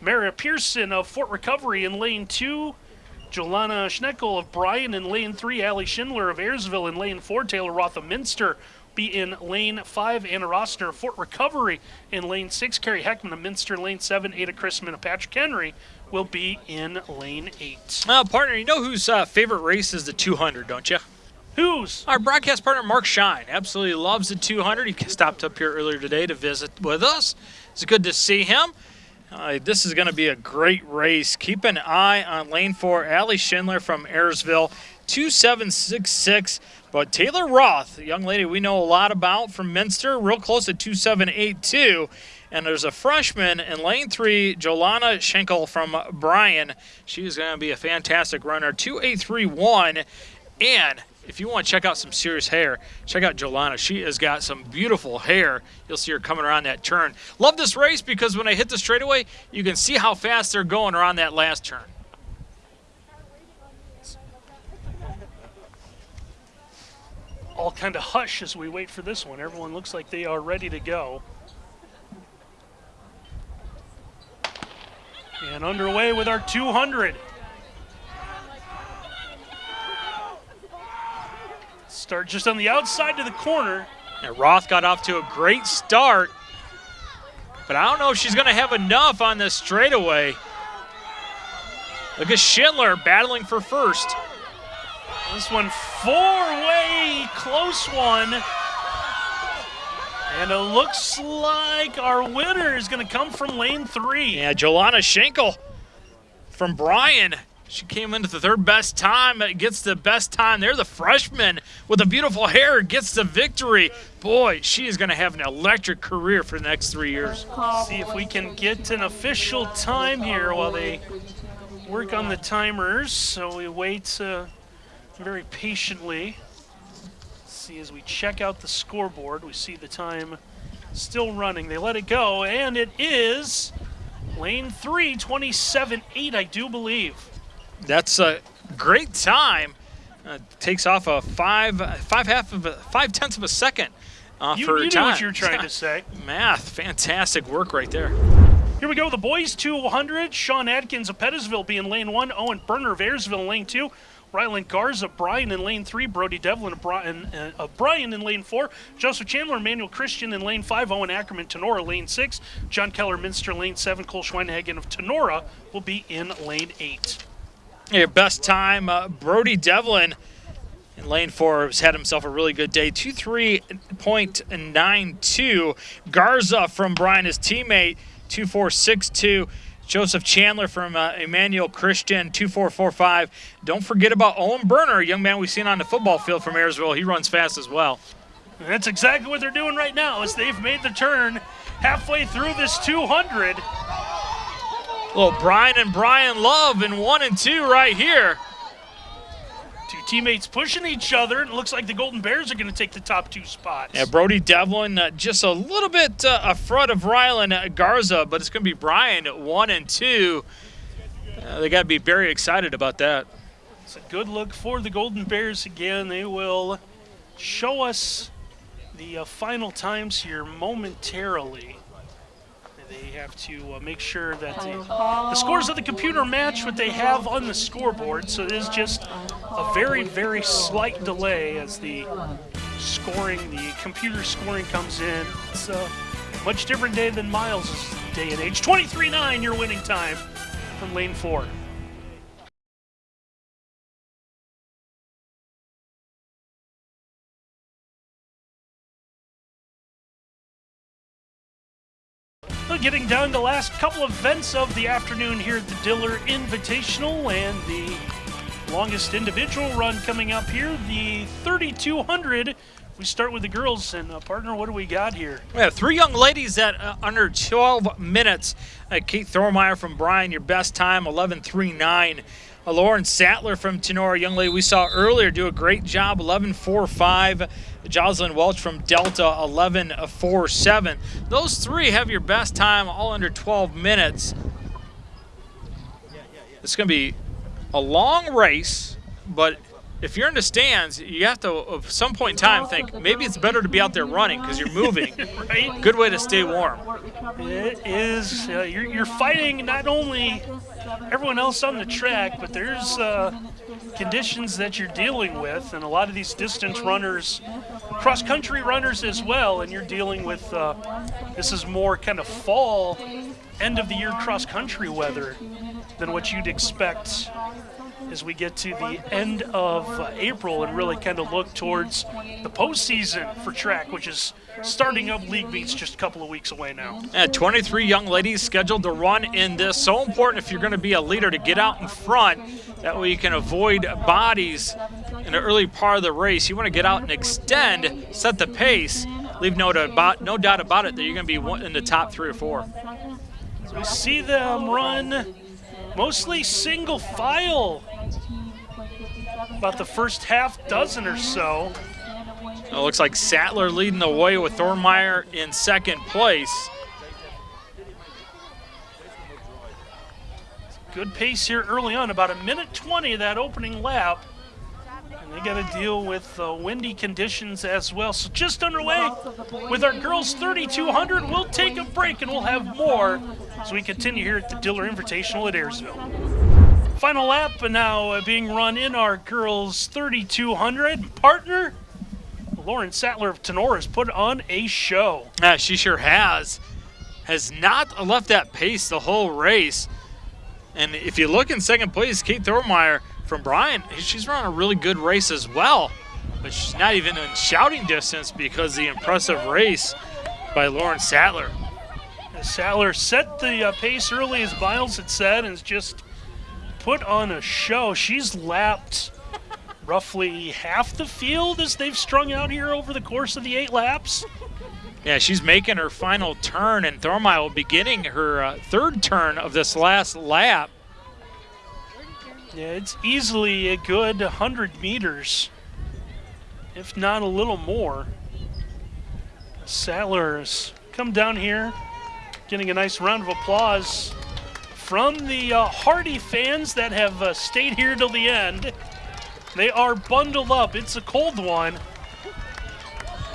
Mara Pearson of Fort Recovery in lane two. Jolana Schenkel of Bryan in lane three. Allie Schindler of Ayersville in lane four. Taylor Roth of Minster be in lane five. Anna Rossner of Fort Recovery in lane six. Carrie Heckman of Minster lane seven. Ada Chrisman of Patrick Henry will be in lane eight. Uh, partner, you know whose uh, favorite race is the 200, don't you? Who's? Our broadcast partner, Mark Shine, absolutely loves the 200. He stopped up here earlier today to visit with us. It's good to see him. Uh, this is going to be a great race. Keep an eye on lane four. Allie Schindler from Ayersville. 2766. But Taylor Roth, young lady we know a lot about from Minster, real close at 2782. And there's a freshman in lane three, Jolana Schenkel from Bryan. She is going to be a fantastic runner, 2831. And if you want to check out some serious hair, check out Jolana. She has got some beautiful hair. You'll see her coming around that turn. Love this race because when I hit the straightaway, you can see how fast they're going around that last turn. All kind of hush as we wait for this one. Everyone looks like they are ready to go. And underway with our 200. Start just on the outside to the corner. And Roth got off to a great start, but I don't know if she's going to have enough on this straightaway. Look at Schindler battling for first. This one four-way close one. And it looks like our winner is going to come from lane three. Yeah, Jolana Schenkel from Bryan. She came into the third best time, gets the best time there. The freshman with the beautiful hair gets the victory. Boy, she is going to have an electric career for the next three years. See if we can get an official time here while they work on the timers. So we wait uh, very patiently. See as we check out the scoreboard, we see the time still running. They let it go, and it is lane three, 27-8, I do believe. That's a great time. Uh, takes off a five, five half of a, five tenths of a second off You, her you time. know what you're trying to say. Math, fantastic work right there. Here we go. The boys 200. Sean Adkins of Pettisville being lane one. Owen Berner of Ayersville in lane two. Rylan Garza, Bryan in lane three. Brody Devlin Bryan, uh, Bryan in lane four. Joseph Chandler, Emmanuel Christian in lane five. Owen Ackerman, Tinora, lane six. John Keller, Minster, lane seven. Cole Schweinhagen of Tinora will be in lane eight. Your best time, uh, Brody Devlin in lane four has had himself a really good day. 23.92. Garza from Bryan, his teammate, 2462. Joseph Chandler from uh, Emmanuel Christian, 2445. Don't forget about Owen Berner, a young man we've seen on the football field from Ayersville. He runs fast as well. And that's exactly what they're doing right now as they've made the turn halfway through this 200. Little Bryan and Bryan Love in one and two right here. Two teammates pushing each other, and it looks like the Golden Bears are going to take the top two spots. Yeah, Brody Devlin uh, just a little bit uh, a front of Rylan Garza, but it's going to be Bryan at one and two. Uh, they got to be very excited about that. It's a good look for the Golden Bears again. They will show us the uh, final times here momentarily. They have to uh, make sure that the, the scores of the computer match what they have on the scoreboard. So it is just a very, very slight delay as the scoring, the computer scoring comes in. It's a much different day than Miles' day and age. 23-9 your winning time from lane four. Getting down to the last couple of events of the afternoon here at the Diller Invitational and the longest individual run coming up here, the 3200. We start with the girls, and uh, partner, what do we got here? We have three young ladies at uh, under 12 minutes. Uh, Kate Thormeyer from Bryan, your best time, 11.39. Lauren Sattler from Tinora, young lady we saw earlier, do a great job, 11.45. Jocelyn Welch from Delta, 11.47. Those three have your best time, all under 12 minutes. It's going to be a long race, but if you're in the stands, you have to, at some point in time, think maybe it's better to be out there running because you're moving. Right? Good way to stay warm. It is, uh, you're, you're fighting not only everyone else on the track, but there's uh, conditions that you're dealing with, and a lot of these distance runners, cross country runners as well, and you're dealing with uh, this is more kind of fall, end of the year cross country weather than what you'd expect as we get to the end of uh, April and really kind of look towards the postseason for track, which is starting up league meets just a couple of weeks away now. And 23 young ladies scheduled to run in this. So important if you're going to be a leader to get out in front. That way you can avoid bodies in the early part of the race. You want to get out and extend, set the pace. Leave no doubt about, no doubt about it that you're going to be in the top three or four. So we see them run mostly single file. About the first half dozen or so. It looks like Sattler leading the way with Thormeyer in second place. Good pace here early on, about a minute 20 of that opening lap. And they got to deal with uh, windy conditions as well. So just underway with our girls 3200. We'll take a break and we'll have more as we continue here at the Diller Invitational at Ayersville. Final lap now uh, being run in our girls 3200. Partner, Lauren Sattler of Tenor has put on a show. Yeah, she sure has. Has not left that pace the whole race. And if you look in second place, Kate Thormeyer from Bryan, she's run a really good race as well. But she's not even in shouting distance because the impressive race by Lauren Sattler. Sattler set the uh, pace early, as Miles had said, and just put on a show. She's lapped roughly half the field as they've strung out here over the course of the eight laps. Yeah, she's making her final turn, and Thormeyer beginning her uh, third turn of this last lap. Yeah, it's easily a good 100 meters, if not a little more. Sattler's come down here, getting a nice round of applause from the uh, Hardy fans that have uh, stayed here till the end. They are bundled up. It's a cold one.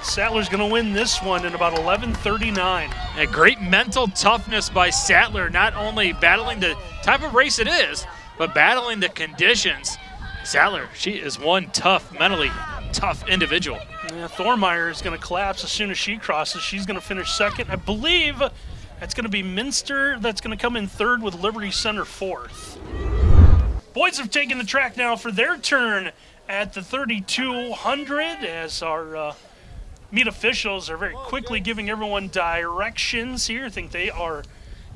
Sattler's going to win this one in about 11:39. A great mental toughness by Sattler, not only battling the type of race it is, but battling the conditions. Sattler, she is one tough, mentally tough individual. Yeah, Thormeyer is going to collapse as soon as she crosses. She's going to finish second. I believe that's going to be Minster. That's going to come in third with Liberty Center fourth. Boys have taken the track now for their turn at the 3200 as our uh, meet officials are very quickly giving everyone directions here. I think they are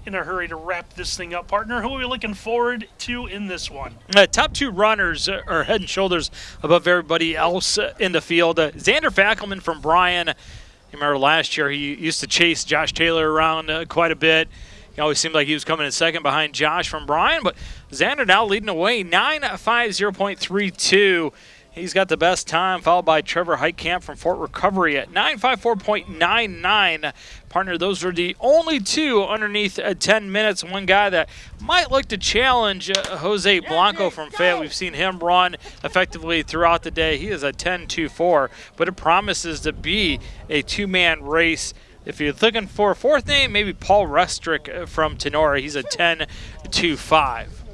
in a hurry to wrap this thing up. Partner, who are we looking forward to in this one? Uh, top two runners are head and shoulders above everybody else in the field. Uh, Xander Fackelman from Bryan. You remember last year he used to chase Josh Taylor around uh, quite a bit. He always seemed like he was coming in second behind Josh from Bryan, but Xander now leading away 950.32. He's got the best time, followed by Trevor Heitkamp from Fort Recovery at 954.99. Partner, those are the only two underneath uh, 10 minutes. One guy that might look to challenge uh, Jose Blanco from Fayette. We've seen him run effectively throughout the day. He is a 10-2-4, but it promises to be a two-man race. If you're looking for a fourth name, maybe Paul Restrick from Tinora. He's a 10-2-5.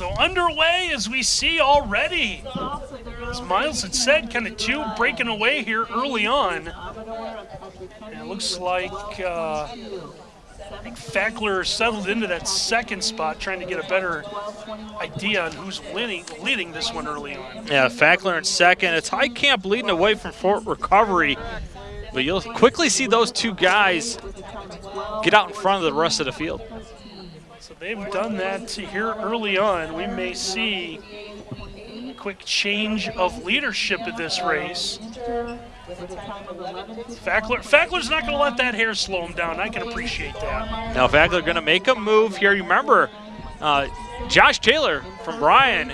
So underway as we see already. As Miles had said, kind of two breaking away here early on. And it looks like uh, I think Fackler settled into that second spot, trying to get a better idea on who's winning, leading this one early on. Yeah, Fackler in second. It's Heitkamp leading away from Fort Recovery. But you'll quickly see those two guys get out in front of the rest of the field. They've done that here early on. We may see a quick change of leadership in this race. Fackler, Fackler's not going to let that hair slow him down. I can appreciate that. Now Fackler going to make a move here. You remember, uh, Josh Taylor from Bryan,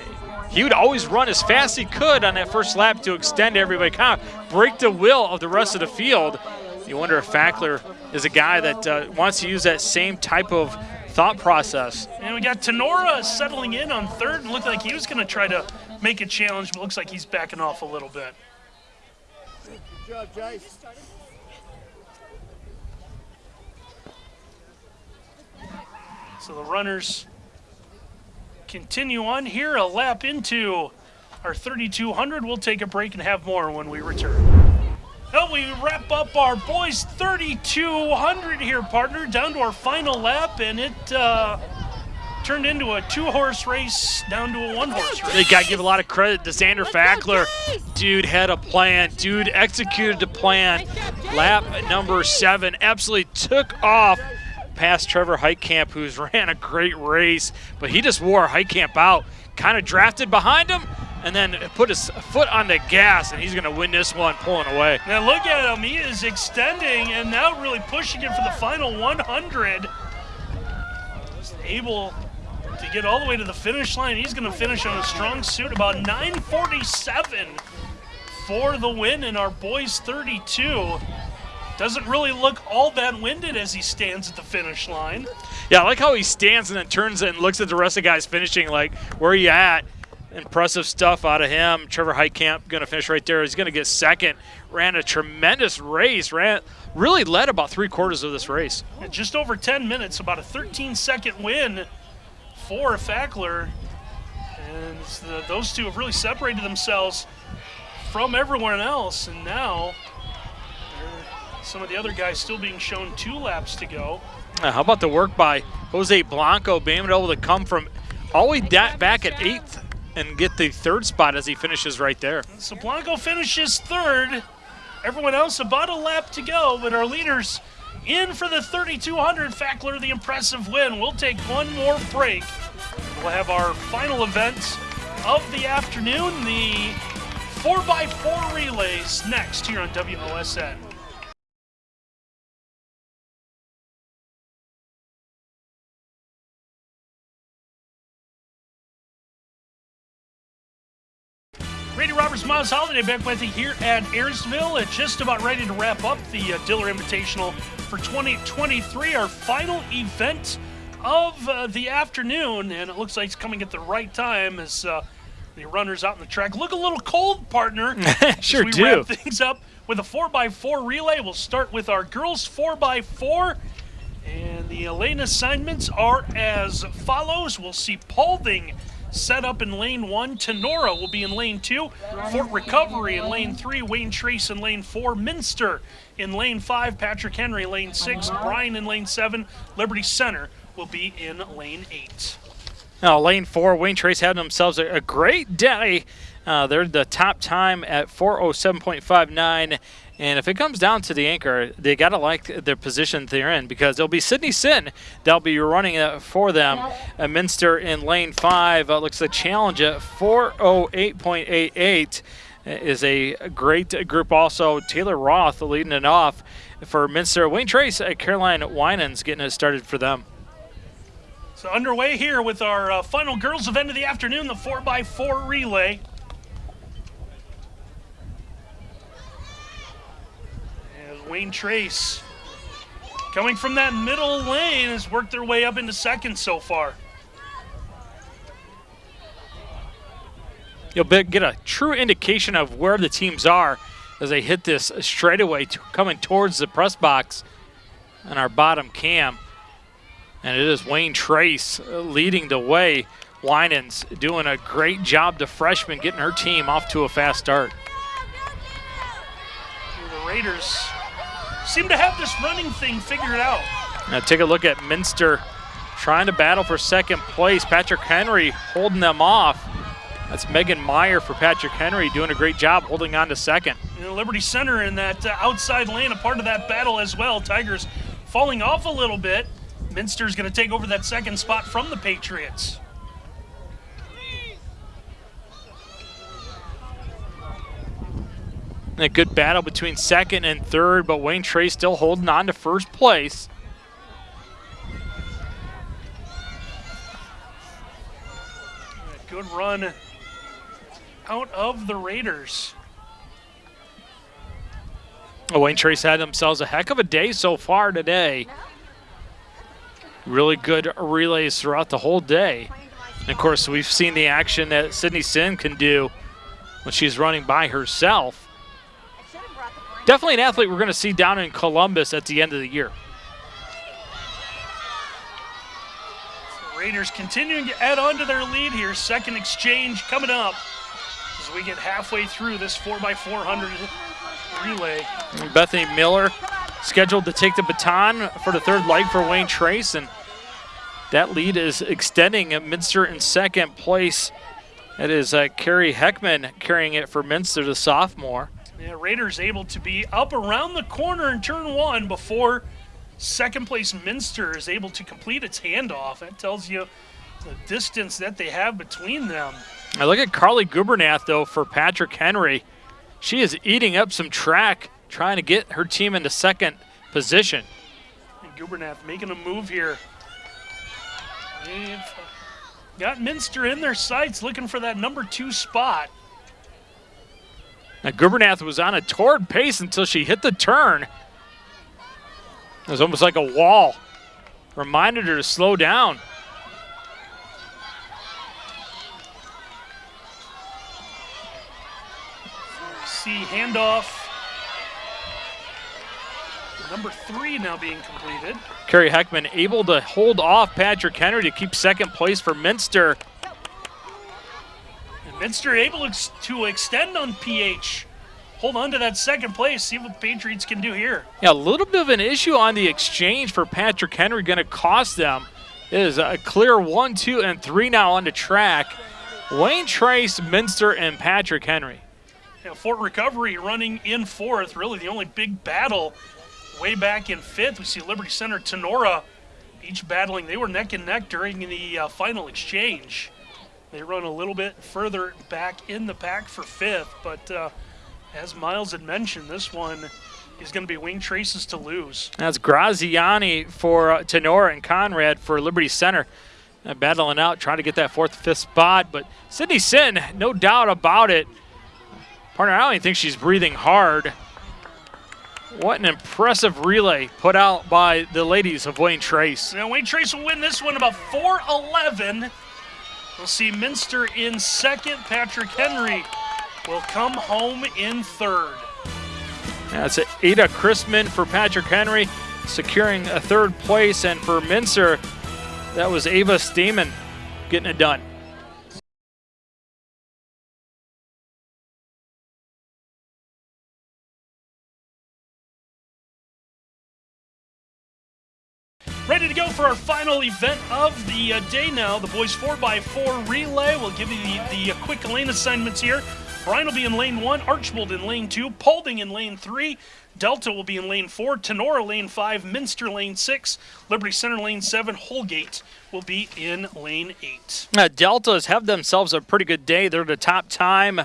he would always run as fast as he could on that first lap to extend everybody, kind of break the will of the rest of the field. You wonder if Fackler is a guy that uh, wants to use that same type of thought process. And we got Tinora settling in on third and looked like he was going to try to make a challenge, but looks like he's backing off a little bit. Good job, Jace. So the runners continue on here, a lap into our 3200. We'll take a break and have more when we return. Well, we wrap up our boys 3200 here, partner, down to our final lap, and it uh, turned into a two-horse race down to a one-horse race. They got to give a lot of credit to Xander Fackler. Dude had a plan. Dude executed the plan. Lap number seven absolutely took off past Trevor Heitkamp, who's ran a great race, but he just wore Heitkamp out. Kind of drafted behind him, and then put his foot on the gas, and he's going to win this one pulling away. Now look at him. He is extending and now really pushing it for the final 100. He's able to get all the way to the finish line. He's going to finish on a strong suit, about 947 for the win in our boys 32. Doesn't really look all that winded as he stands at the finish line. Yeah, I like how he stands and then turns and looks at the rest of the guys finishing, like, where are you at? Impressive stuff out of him. Trevor Heitkamp going to finish right there. He's going to get second. Ran a tremendous race. Ran really led about three quarters of this race. In just over 10 minutes, about a 13 second win for Fackler. And the, those two have really separated themselves from everyone else. And now some of the other guys still being shown two laps to go. Uh, how about the work by Jose Blanco being able to come from all the way back at eighth and get the third spot as he finishes right there. So Blanco finishes third. Everyone else about a lap to go, but our leaders in for the 3200 Fackler, the impressive win. We'll take one more break. We'll have our final event of the afternoon, the 4x4 relays, next here on WOSN. Randy Roberts Miles Holiday back with you here at Ayersville. It's just about ready to wrap up the uh, Diller Invitational for 2023, our final event of uh, the afternoon. And it looks like it's coming at the right time as uh, the runners out in the track look a little cold, partner. sure as we do. wrap things up with a 4x4 relay. We'll start with our girls 4x4. And the lane assignments are as follows. We'll see Paulding set up in lane one. Tinora will be in lane two. Fort Recovery in lane three. Wayne Trace in lane four. Minster in lane five. Patrick Henry lane six. Bryan in lane seven. Liberty Center will be in lane eight. Now, lane four, Wayne Trace had themselves a, a great day. Uh, they're the top time at 407.59. And if it comes down to the anchor, they got to like their position they're in because it'll be Sydney Sin that'll be running it for them. Uh, Minster in lane five uh, looks a challenge at 408.88 is a great group also. Taylor Roth leading it off for Minster. Wayne Trace, uh, Caroline Winans getting it started for them. So underway here with our uh, final girls event of the afternoon, the 4x4 relay. As Wayne Trace, coming from that middle lane, has worked their way up into second so far. You'll get a true indication of where the teams are as they hit this straightaway to, coming towards the press box on our bottom cam. And it is Wayne Trace uh, leading the way. Winans doing a great job, the freshman, getting her team off to a fast start. The Raiders seem to have this running thing figured out. Now take a look at Minster trying to battle for second place. Patrick Henry holding them off. That's Megan Meyer for Patrick Henry doing a great job holding on to second. Know, Liberty Center in that uh, outside lane, a part of that battle as well. Tigers falling off a little bit. Minster's going to take over that second spot from the Patriots. And a good battle between second and third, but Wayne Trace still holding on to first place. Good run out of the Raiders. Oh, Wayne Trace had themselves a heck of a day so far today. Really good relays throughout the whole day. And of course, we've seen the action that Sydney Sin can do when she's running by herself. Definitely an athlete we're going to see down in Columbus at the end of the year. Raiders continuing to add on to their lead here. Second exchange coming up as we get halfway through this 4x400 relay. Bethany Miller scheduled to take the baton for the third leg for Wayne Trace. And That lead is extending at Minster in second place. It is uh, Carrie Heckman carrying it for Minster, the sophomore. Yeah, Raiders able to be up around the corner in turn one before second place Minster is able to complete its handoff. That tells you the distance that they have between them. I look at Carly Gubernath, though, for Patrick Henry. She is eating up some track, trying to get her team into second position. And Gubernath making a move here. They've got Minster in their sights looking for that number two spot. Now, Gubernath was on a torrid pace until she hit the turn. It was almost like a wall. Reminded her to slow down. See handoff. Number three now being completed. Carrie Heckman able to hold off Patrick Henry to keep second place for Minster. Minster able to extend on PH. Hold on to that second place. See what the Patriots can do here. Yeah, a little bit of an issue on the exchange for Patrick Henry going to cost them. It is a clear one, two, and three now on the track. Wayne Trace, Minster, and Patrick Henry. Yeah, Fort Recovery running in fourth. Really the only big battle way back in fifth. We see Liberty Center, Tinora, each battling. They were neck and neck during the uh, final exchange. They run a little bit further back in the pack for fifth, but uh, as Miles had mentioned, this one is going to be Wayne Traces to lose. That's Graziani for uh, Tinora and Conrad for Liberty Center. Uh, battling out, trying to get that fourth, fifth spot. But Sydney Sin, no doubt about it. Partner, I don't even think she's breathing hard. What an impressive relay put out by the ladies of Wayne Trace. Now, Wayne Trace will win this one about 4'11. We'll see Minster in second. Patrick Henry will come home in third. That's Ada Chrisman for Patrick Henry, securing a third place. And for Minster, that was Ava Steeman getting it done. Our final event of the uh, day now. The boys 4x4 relay. We'll give you the, the uh, quick lane assignments here. Bryan will be in lane one, Archbold in lane two, Paulding in lane three, Delta will be in lane four, Tinora lane five, Minster lane six, Liberty Center lane seven, Holgate will be in lane eight. Uh, Deltas have themselves a pretty good day. They're the top time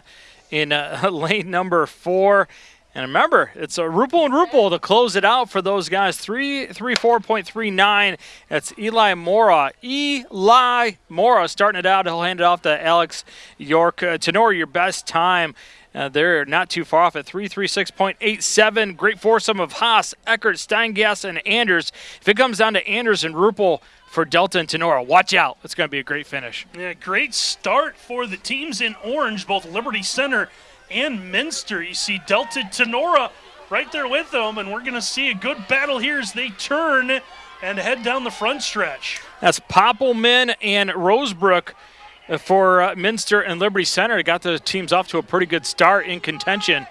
in uh, lane number four. And remember, it's a Rupel and Rupel to close it out for those guys. Three, three, four point three nine. That's Eli Mora. Eli Mora starting it out. He'll hand it off to Alex York. Uh, Tenor, your best time. Uh, they're not too far off at 336.87. Great foursome of Haas, Eckert, Steingass, and Anders. If it comes down to Anders and Rupel for Delta and Tinora, watch out. It's going to be a great finish. Yeah, great start for the teams in orange, both Liberty Center and Minster. You see Delta Tinora right there with them, and we're going to see a good battle here as they turn and head down the front stretch. That's Poppelman and Rosebrook for uh, Minster and Liberty Center. Got the teams off to a pretty good start in contention.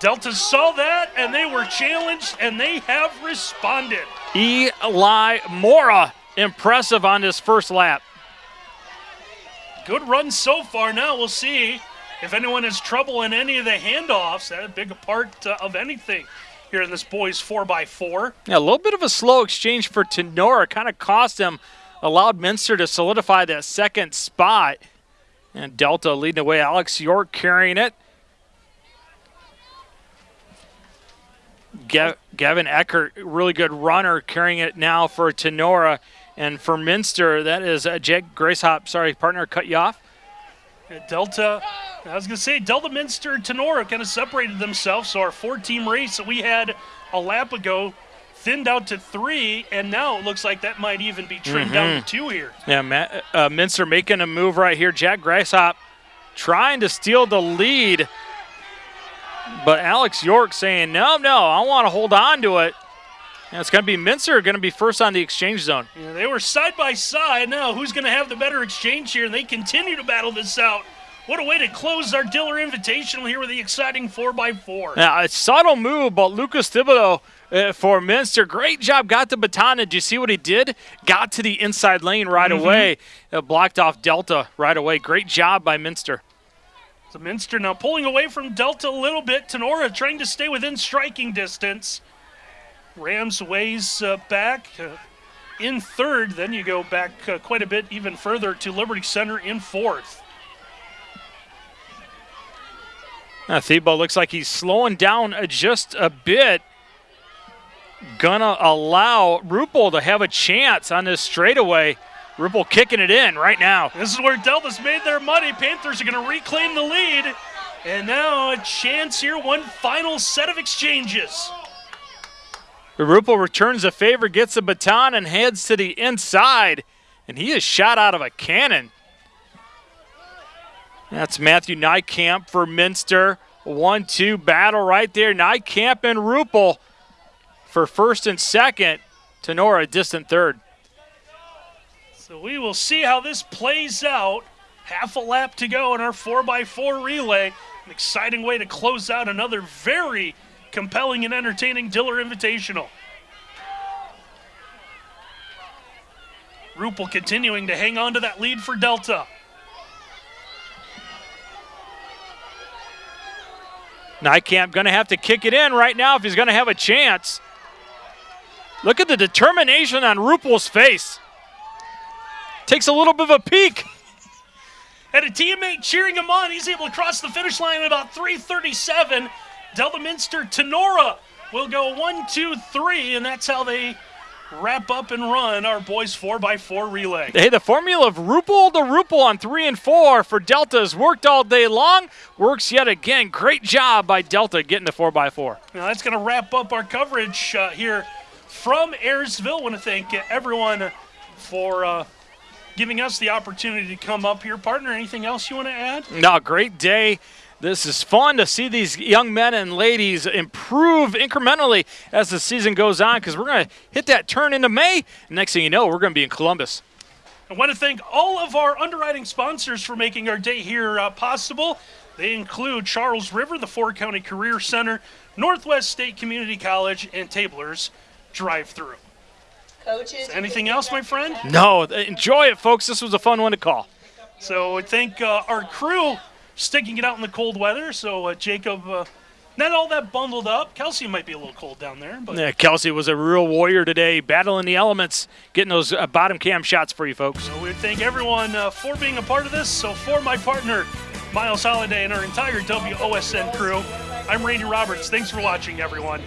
Delta saw that, and they were challenged, and they have responded. Eli Mora, impressive on this first lap. Good run so far. Now we'll see if anyone has trouble in any of the handoffs, that's a big part uh, of anything here in this boys 4x4. Yeah, a little bit of a slow exchange for Tinora. Kind of cost him, allowed Minster to solidify that second spot. And Delta leading the way. Alex York carrying it. Gavin Eckert, really good runner, carrying it now for Tinora. And for Minster, that is uh, Jake Greishop. Sorry, partner, cut you off. Delta, I was going to say, Delta Minster and Tinora kind of separated themselves. So our four team race that we had a lap ago thinned out to three, and now it looks like that might even be trimmed mm-hmm. down to two here. Yeah, Matt, uh, Minster making a move right here. Jack Greishop trying to steal the lead, but Alex York saying, no, no, I want to hold on to it. And it's going to be Minster going to be first on the exchange zone. Yeah, they were side by side. Now, who's going to have the better exchange here? And they continue to battle this out. What a way to close our Diller Invitational here with the exciting 4x4. Now, a subtle move, but Lucas Thibodeau uh, for Minster. Great job. Got the baton. Did you see what he did? Got to the inside lane right away. Uh, blocked off Delta right away. Great job by Minster. So Minster now pulling away from Delta a little bit. Tinora trying to stay within striking distance. Rams ways uh, back uh, in third. Then you go back uh, quite a bit even further to Liberty Center in fourth. Uh, Thebo looks like he's slowing down just a bit. Gonna allow Rupel to have a chance on this straightaway. Rupel kicking it in right now. This is where Delta's made their money. Panthers are going to reclaim the lead. And now a chance here, one final set of exchanges. Rupel returns the favor, gets the baton, and heads to the inside. And he is shot out of a cannon. That's Matthew Nykamp for Minster. One two battle right there. Nykamp and Rupel for first and second. Tinora, distant third. So we will see how this plays out. Half a lap to go in our 4x4 relay. An exciting way to close out another very compelling and entertaining Diller Invitational. Rupel continuing to hang on to that lead for Delta. Nykamp going to have to kick it in right now if he's going to have a chance. Look at the determination on Rupel's face. Takes a little bit of a peek. Had a teammate cheering him on. He's able to cross the finish line at about 337. Delta Minster Tinora will go one, two, three, and that's how they wrap up and run our boys 4x4 relay. Hey, the formula of Rupel to Rupel on three and four for Delta has worked all day long. Works yet again. Great job by Delta getting the 4x4. Now that's going to wrap up our coverage uh, here from Ayersville. I want to thank everyone for uh, giving us the opportunity to come up here. Partner, anything else you want to add? No, great day. This is fun to see these young men and ladies improve incrementally as the season goes on because we're going to hit that turn into May. Next thing you know, we're going to be in Columbus. I want to thank all of our underwriting sponsors for making our day here uh, possible. They include Charles River, the Four County Career Center, Northwest State Community College, and Tablers Drive Through. Coaches. Anything else, my friend? No, enjoy it, folks. This was a fun one to call. So I thank uh, our crew sticking it out in the cold weather. So uh, Jacob, uh, not all that bundled up. Kelsey might be a little cold down there, but Yeah, Kelsey was a real warrior today, battling the elements, getting those uh, bottom cam shots for you folks. so we thank everyone uh, for being a part of this. So for my partner, Miles Holiday, and our entire WOSN crew, I'm Randy Roberts. Thanks for watching, everyone.